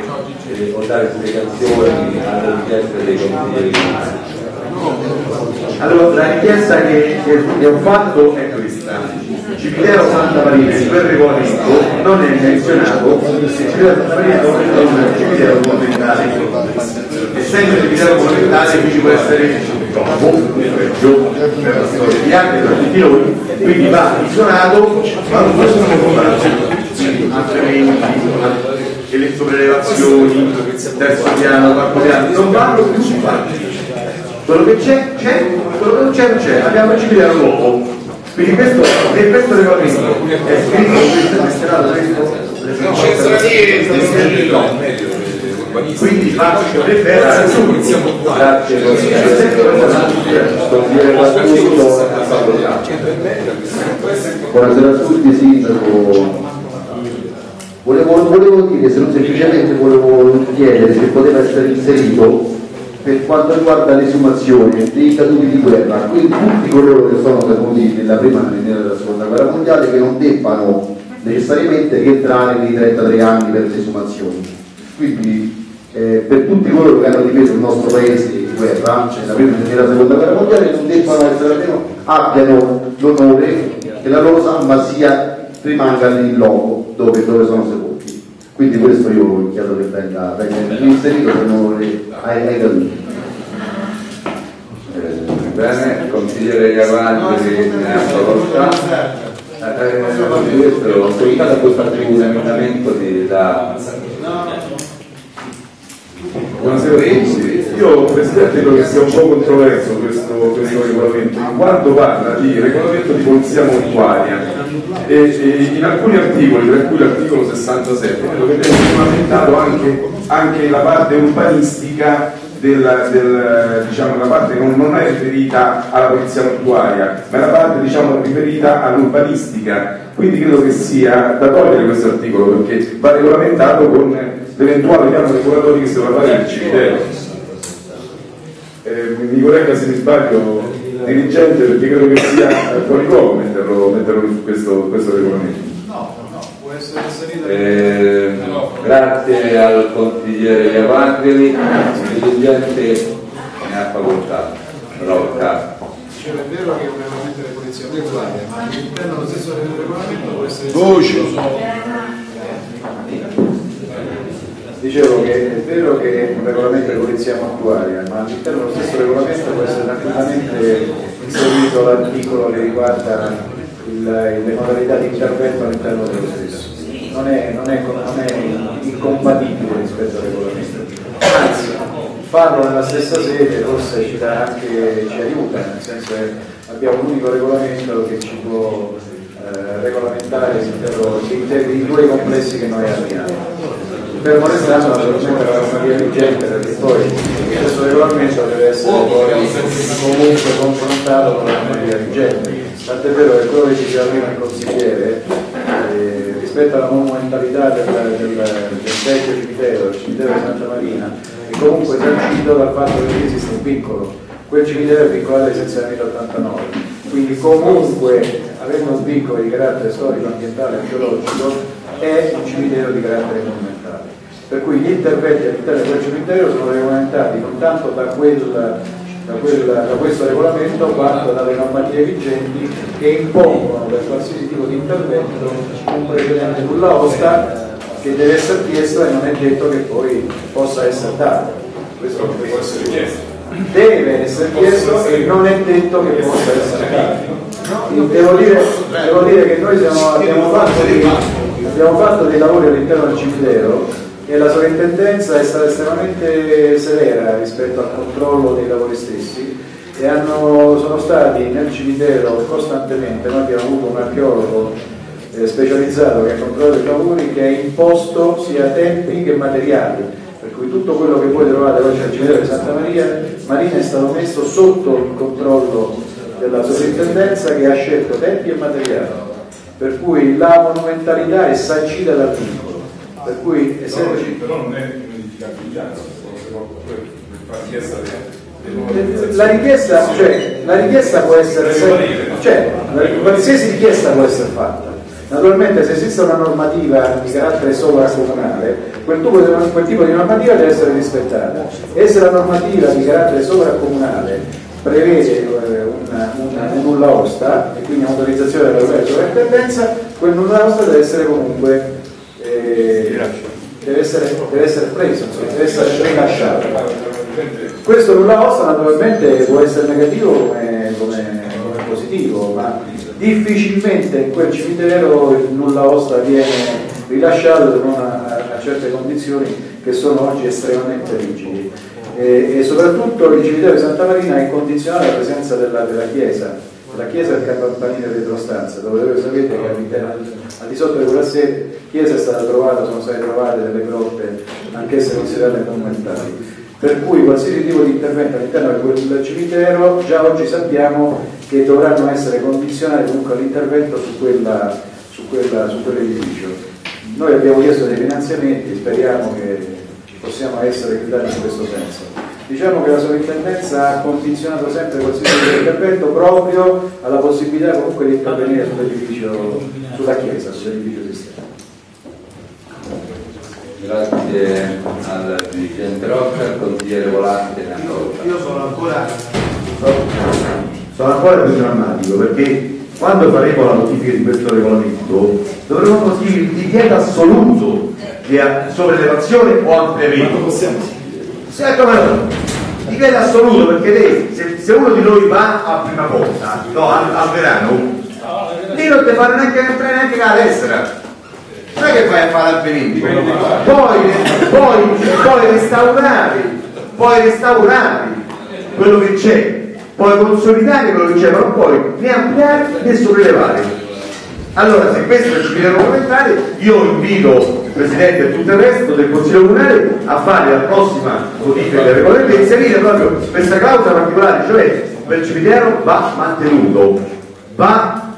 o dare spiegazioni alla richiesta dei consiglieri. Allora, la richiesta che, che- ho fatto è questa. Cimitero Santa Marina in quel regolamento non è menzionato Cimitero Santa Marina è un cimitero monumentale. Essendo cimitero monumentale qui ci può essere troppo, peggio, per la storia di arte per tutti noi, quindi va isolato, ma non possono fare ampliamenti, le sopraelevazioni, terzo piano, quarto piano, non vanno più fatti quello che c'è c'è, quello che non c'è non c'è, abbiamo il cimitero nuovo. Quindi questo, in questo regolamento è scritto, questo è mesterato, Non quindi faccio dovrebbe essere subito. Grazie, consigliere Patruccio a Pablo Buonasera a tutti, Sindaco. Volevo, volevo dire, se non semplicemente volevo chiedere se poteva essere inserito per quanto riguarda l'esumazione dei caduti di guerra, quindi tutti coloro che sono caduti nella prima e nella seconda guerra mondiale che non debbano necessariamente rientrare nei 33 anni per le esumazioni. Quindi eh, per tutti coloro che hanno difeso il nostro paese in guerra, cioè nella prima e nella seconda guerra mondiale, non debbano essere almeno abbiano l'onore che la loro salma sia rimanga il logo dove, dove sono sepolti. Quindi questo io chiedo che venga, venga inserito se non hai, hai capito. Eh, bene, consigliere Gavanti ne ha facoltà. Eh, questo ho ascoltato questo un emendamento di, da Buonasera a tutti. Io Presidente credo che sia un po' controverso questo, questo regolamento, in quanto parla di regolamento di polizia mortuaria e, e in alcuni articoli, tra cui l'articolo 67, credo che viene regolamentato anche, anche la parte urbanistica della, del, diciamo, la parte che non è riferita alla polizia mortuaria, ma è la parte diciamo, riferita all'urbanistica. Quindi credo che sia da togliere questo articolo perché va regolamentato con l'eventuale piano regolatorio che si dovrà fare nel cimitero. Eh, mi corregga se mi sbaglio dirigente perché credo che sia fuori luogo metterlo, metterlo su questo, questo regolamento. No, no, può essere inserito. Eh, grazie al consigliere Evangeli, il dirigente ne ha facoltà. Rocca. Dicevo, è vero che è un regolamento di polizia mutuale, ma all'interno dello stesso regolamento può essere Voce. Dicevo che è vero che è un regolamento di polizia mortuaria, ma all'interno dello stesso regolamento può essere tranquillamente inserito l'articolo che riguarda il- le modalità di intervento all'interno dello stesso. Non è, non è- non è incompatibile rispetto al regolamento. Anzi, farlo nella stessa sede forse ci, anche, ci aiuta, nel senso che abbiamo un unico regolamento che ci può eh, regolamentare l'intero- i due complessi che noi abbiamo fermo restando naturalmente la normativa vigente perché poi questo regolamento deve essere poi comunque confrontato con la normativa vigente tant'è vero che quello che diceva prima il consigliere eh, rispetto alla monumentalità del, del, del vecchio cimitero del cimitero di Santa Marina è comunque sancito dal fatto che esiste un vincolo quel cimitero è vincolato ai sensi del 1089 quindi comunque avendo un vincolo di carattere storico, ambientale, archeologico è un cimitero di carattere monumentale per cui gli interventi all'interno di quel cimitero sono regolamentati non tanto da, quel, da, quel, da questo regolamento quanto dalle normative vigenti che impongono per qualsiasi tipo di intervento un precedente nulla osta che deve essere chiesto e non è detto che poi possa essere dato. Questo non può essere chiesto. Deve essere chiesto e non è detto che possa essere dato. Devo dire, devo dire che noi siamo- abbiamo, fatto dei, abbiamo fatto dei lavori all'interno del cimitero e la sovrintendenza è stata estremamente severa rispetto al controllo dei lavori stessi e hanno- sono stati nel cimitero costantemente, noi abbiamo avuto un archeologo eh, specializzato che ha controllato i lavori che ha imposto sia tempi che materiali. Per cui tutto quello che voi trovate oggi al cimitero di Santa Maria Marina è stato messo sotto il controllo della sovrintendenza che ha scelto tempi e materiali. Per cui la monumentalità è sancita dal vincolo per cui essendoci Però non è richiesta delle la richiesta, cioè, la richiesta può essere cioè, qualsiasi richiesta può essere fatta. Naturalmente se esiste una normativa di carattere sovracomunale, quel tipo, di, quel tipo di normativa deve essere rispettata. E se la normativa di carattere sovracomunale prevede eh, una, una, un nulla osta, e quindi un'autorizzazione della sovrintendenza, quel nulla osta deve essere comunque eh, deve essere, deve essere preso, insomma, deve essere rilasciato. Questo nulla osta naturalmente può essere negativo come, come- come positivo, ma difficilmente in quel cimitero il nulla osta viene rilasciato se non a, a certe condizioni che sono oggi estremamente rigidi. E, e soprattutto il cimitero di Santa Marina è condizionato alla presenza della, della chiesa, la chiesa del Campanile Retrostanza, dove voi sapete che al di sotto di quella sede, chiesa è stata trovata, sono state trovate delle grotte anch'esse considerate monumentali per cui qualsiasi tipo di intervento all'interno di quel cimitero già oggi sappiamo che dovranno essere condizionati comunque all'intervento su, su, su quell'edificio. Noi abbiamo chiesto dei finanziamenti, speriamo che possiamo essere aiutati in questo senso. Diciamo che la sovrintendenza ha condizionato sempre qualsiasi di intervento proprio alla possibilità comunque di intervenire sull'edificio, sulla chiesa, sull'edificio esistente. Grazie al dirigente Rocca, al consigliere Volante facoltà. Io sono ancora sono ancora più drammatico perché quando faremo la modifica di questo regolamento dovremo così il divieto assoluto di sovrelevazione o ampliamento. Sì, come no? Divieto assoluto perché lei, se, se uno di noi va a prima cosa, no, al, al verano, lì non ti fanno neanche entrare neanche la tessera. Non è che vai a fare l'avvenimento. Poi, poi, poi restaurare, poi restaurare quello che c'è, poi consolidare quello che c'è, ma non puoi né ampliare né sollevare. Allora, se questo è il cimitero regolamentare, io invito Presidente e tutto il resto del Consiglio Comunale a fare la prossima modifica del regolamento e inserire proprio questa clausola particolare, cioè quel cimitero va mantenuto, va,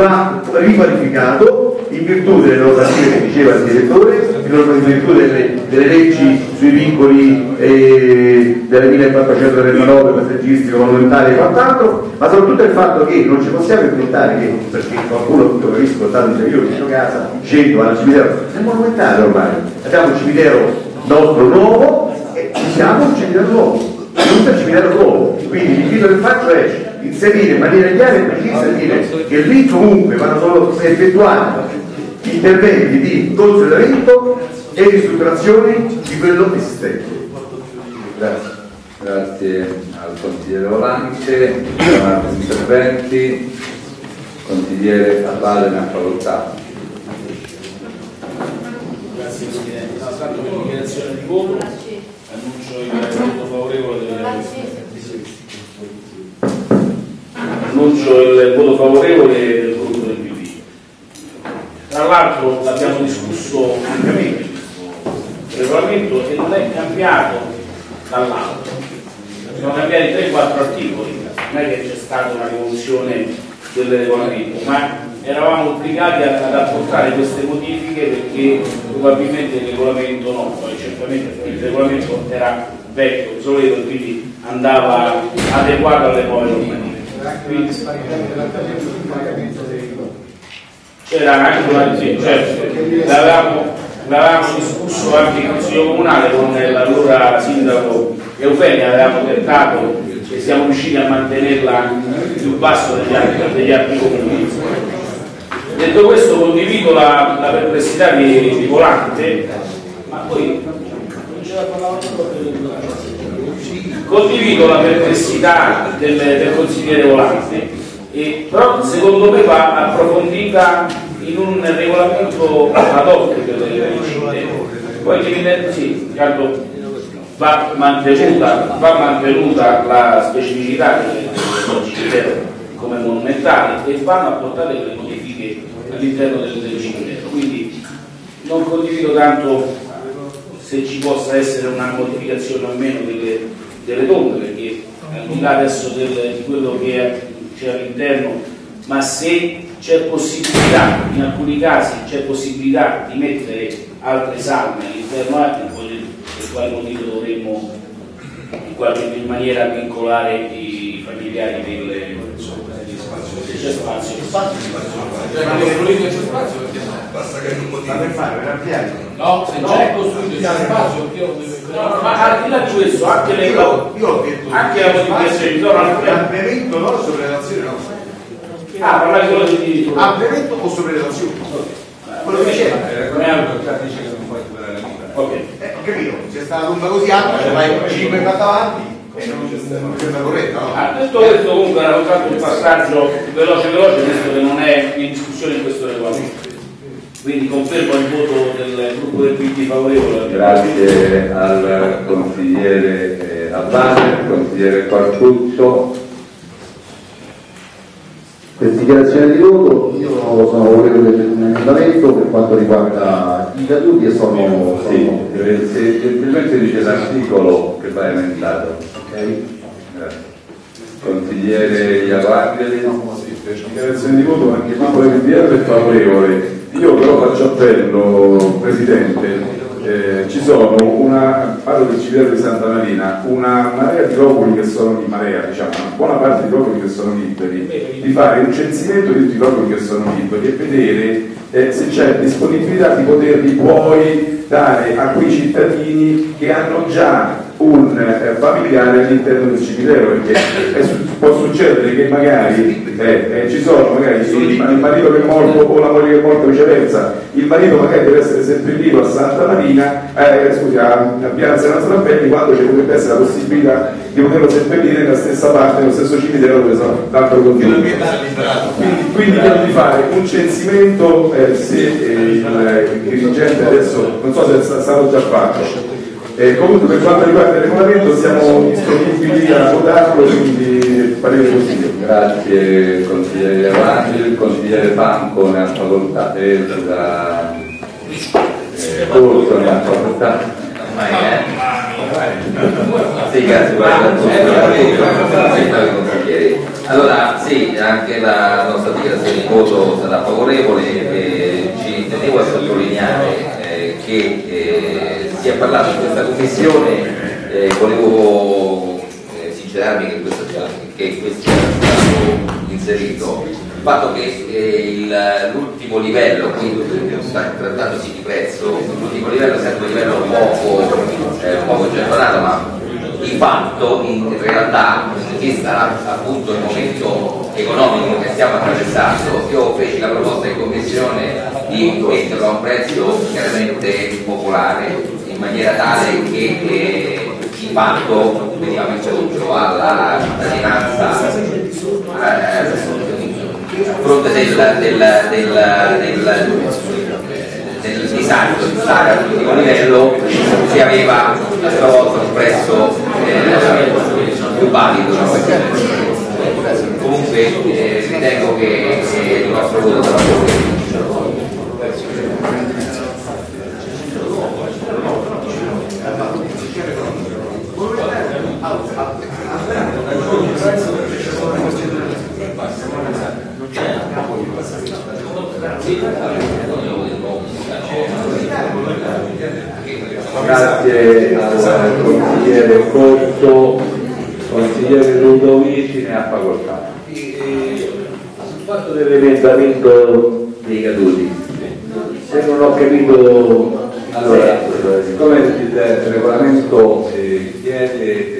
va riqualificato in virtù delle normative che diceva il direttore, in virtù delle, delle leggi sui vincoli eh, delle 1439 paesaggistico, monumentale e quant'altro, ma soprattutto il fatto che non ci possiamo inventare che, perché qualcuno tutto capisco, tanto io vicino casa, scendo al cimitero, è monumentale ormai, abbiamo un cimitero nostro nuovo e siamo un cimitero nuovo non c'è cimitero nuovo, quindi l'invito che faccio è inserire in maniera chiara e precisa e dire che lì comunque vanno solo effettuati interventi di consolidamento e ristrutturazione di quello esistente. Grazie. Grazie al consigliere Volante, sono altri interventi, consigliere Avale ne ha facoltà. Grazie Presidente. No, tanto per dichiarazione di voto annuncio il voto favorevole del annuncio il voto favorevole del gruppo del PD. Tra l'altro l'abbiamo discusso ampiamente questo regolamento e non è cambiato dall'altro. Sono cambiati 3-4 articoli, non è che c'è stata una rivoluzione del regolamento, ma eravamo obbligati ad apportare queste modifiche perché probabilmente il regolamento no, poi certamente il regolamento era vecchio, obsoleto quindi andava adeguato alle nuove normative. Quindi c'era anche una sì, certo, l'avevamo, discusso anche in consiglio comunale con l'allora sindaco Eufemia, avevamo tentato e siamo riusciti a mantenerla più basso degli altri, degli altri comuni. Detto questo condivido la, la perplessità di, di Volante, ma poi non c'era condivido la perplessità del, del consigliere Volante, e, però secondo me va approfondita in un regolamento ad hoc del del cimitero. Poi evidente- sì, certo, va mantenuta, va mantenuta la specificità del, cimitero come monumentale e vanno apportate delle modifiche all'interno del, del. Quindi non condivido tanto se ci possa essere una modificazione o meno delle, delle tombe, perché al di là adesso del- di quello che c'è all'interno, ma se c'è possibilità, in alcuni casi c'è possibilità di mettere altre salme all'interno, eh, per quale motivo dovremmo in, qualche, maniera vincolare i familiari delle se c'è spazio, c'è spazio, Cioè, ma costruito c'è spazio perché no? Basta che non motivi. per fare, per ampliare. No, se già è costruito c'è spazio, perché io No, no, ma al di là di questo, anche le Io, io ho detto anche la modificazione di zona alfredo. ampliamento no, sovrelevazione no. Ah, parlare quello di Ampliamento o sovrelevazione? Quello che c'era. Come altro? dice che non puoi superare la vita. Ok. Eh, ho capito, c'è stata una tomba così alta, cioè vai 5 patte avanti non non mi sembra corretto, no? Ah, detto questo comunque era soltanto un passaggio veloce veloce visto che non è in discussione in questo regolamento. Quindi confermo il voto del gruppo del PD favorevole. Grazie al consigliere eh, Avale, al consigliere Quartuccio. Per dichiarazione di voto io sono favorevole dell'emendamento per quanto riguarda i caduti e sono, Sì, sono eh, se gentilmente dice l'articolo che va emendato. Grazie. Consigliere dichiarazione di voto anche del PDR è favorevole. Io però faccio appello, Presidente, eh, ci sono una, parlo del cimitero di Santa Marina, una marea di loculi che sono di marea, diciamo, una buona parte di loculi che sono liberi, di fare un censimento di tutti i loculi che sono liberi e vedere eh, se c'è disponibilità di poterli poi dare a quei cittadini che hanno già un eh, familiare all'interno del cimitero perché è può succedere che magari eh, eh, ci sono magari il, il marito che è morto o la moglie che è morta viceversa. Il marito magari deve essere seppellito a Santa Marina eh, scusi a, a Piazza della Strampelli quando ci potrebbe essere la possibilità di poterlo seppellire nella stessa parte nello stesso cimitero dove sono l'altro condono quindi, quindi di fare un censimento eh, se eh, il, il dirigente adesso non so se è stato già fatto eh, comunque per quanto riguarda il regolamento siamo disponibili a votarlo, quindi parere positivo. Grazie consigliere Avanti, il consigliere Banco ne ha facoltà e la eh, Corso ne ha facoltà. Sì, grazie, guarda, i consiglieri. Allora, sì, anche la nostra dichiarazione di voto sarà favorevole e ci tenevo a sottolineare eh, che eh, si è parlato in questa commissione, eh, volevo eh, sincerarmi che questo, sia- che questo stato inserito, il fatto che eh, l'ultimo livello, quindi trattandosi di prezzo, l'ultimo livello è sempre un livello poco, eh, poco gettonato, ma di fatto in realtà vista appunto il momento economico che stiamo attraversando. Io feci la proposta in commissione di metterlo a un prezzo chiaramente popolare maniera tale che eh, veniva messo luce alla cittadinanza eh, a fronte del, del, del, del, del disagio di stare all'ultimo livello si aveva a sua volta un prezzo eh, più valido no? comunque eh, ritengo che eh, il nostro voto sarà Grazie al consigliere Corso, consigliere Ludovici ne ha facoltà. Sul fatto dell'emendamento dei caduti, se non ho capito, allora, siccome il regolamento eh, chiede, eh,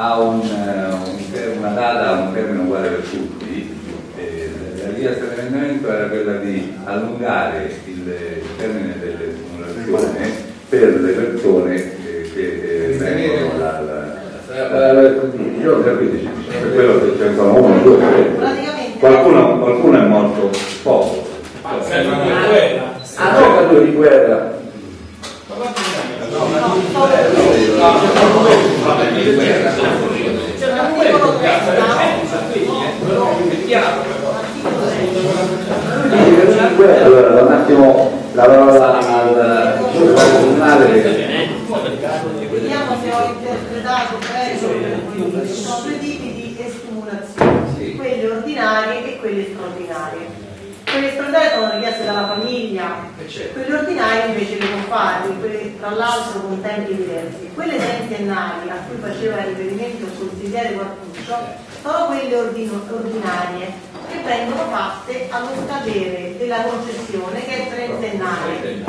ha un, eh, un una data, un termine uguale per tutti, eh, la richiesta dell'emendamento era quella di allungare il, termine delle simulazioni per le persone eh, che eh, vengono dal... Io ho capito, per quello che ne sono uno, due, tre. Qualcuno, qualcuno è morto poco. Avvocato di guerra. Allora, da un attimo la parola al comunale. Vediamo se ho interpretato bene. Ci sono due tipi di estimulazioni, quelle ordinarie e quelle straordinarie. Quelle straordinarie sono richieste dalla famiglia, quelle ordinarie invece le può fare, quelle, tra l'altro con tempi diversi. Quelle trentennali a cui faceva riferimento il consigliere Quartuccio sono quelle ordinarie che vengono fatte allo scadere della concessione che è trentennale.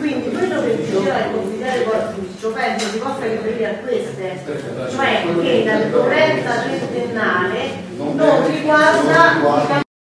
Quindi quello che diceva il consigliere Quartuccio penso si possa riferire a queste, cioè che la corretta trentennale non riguarda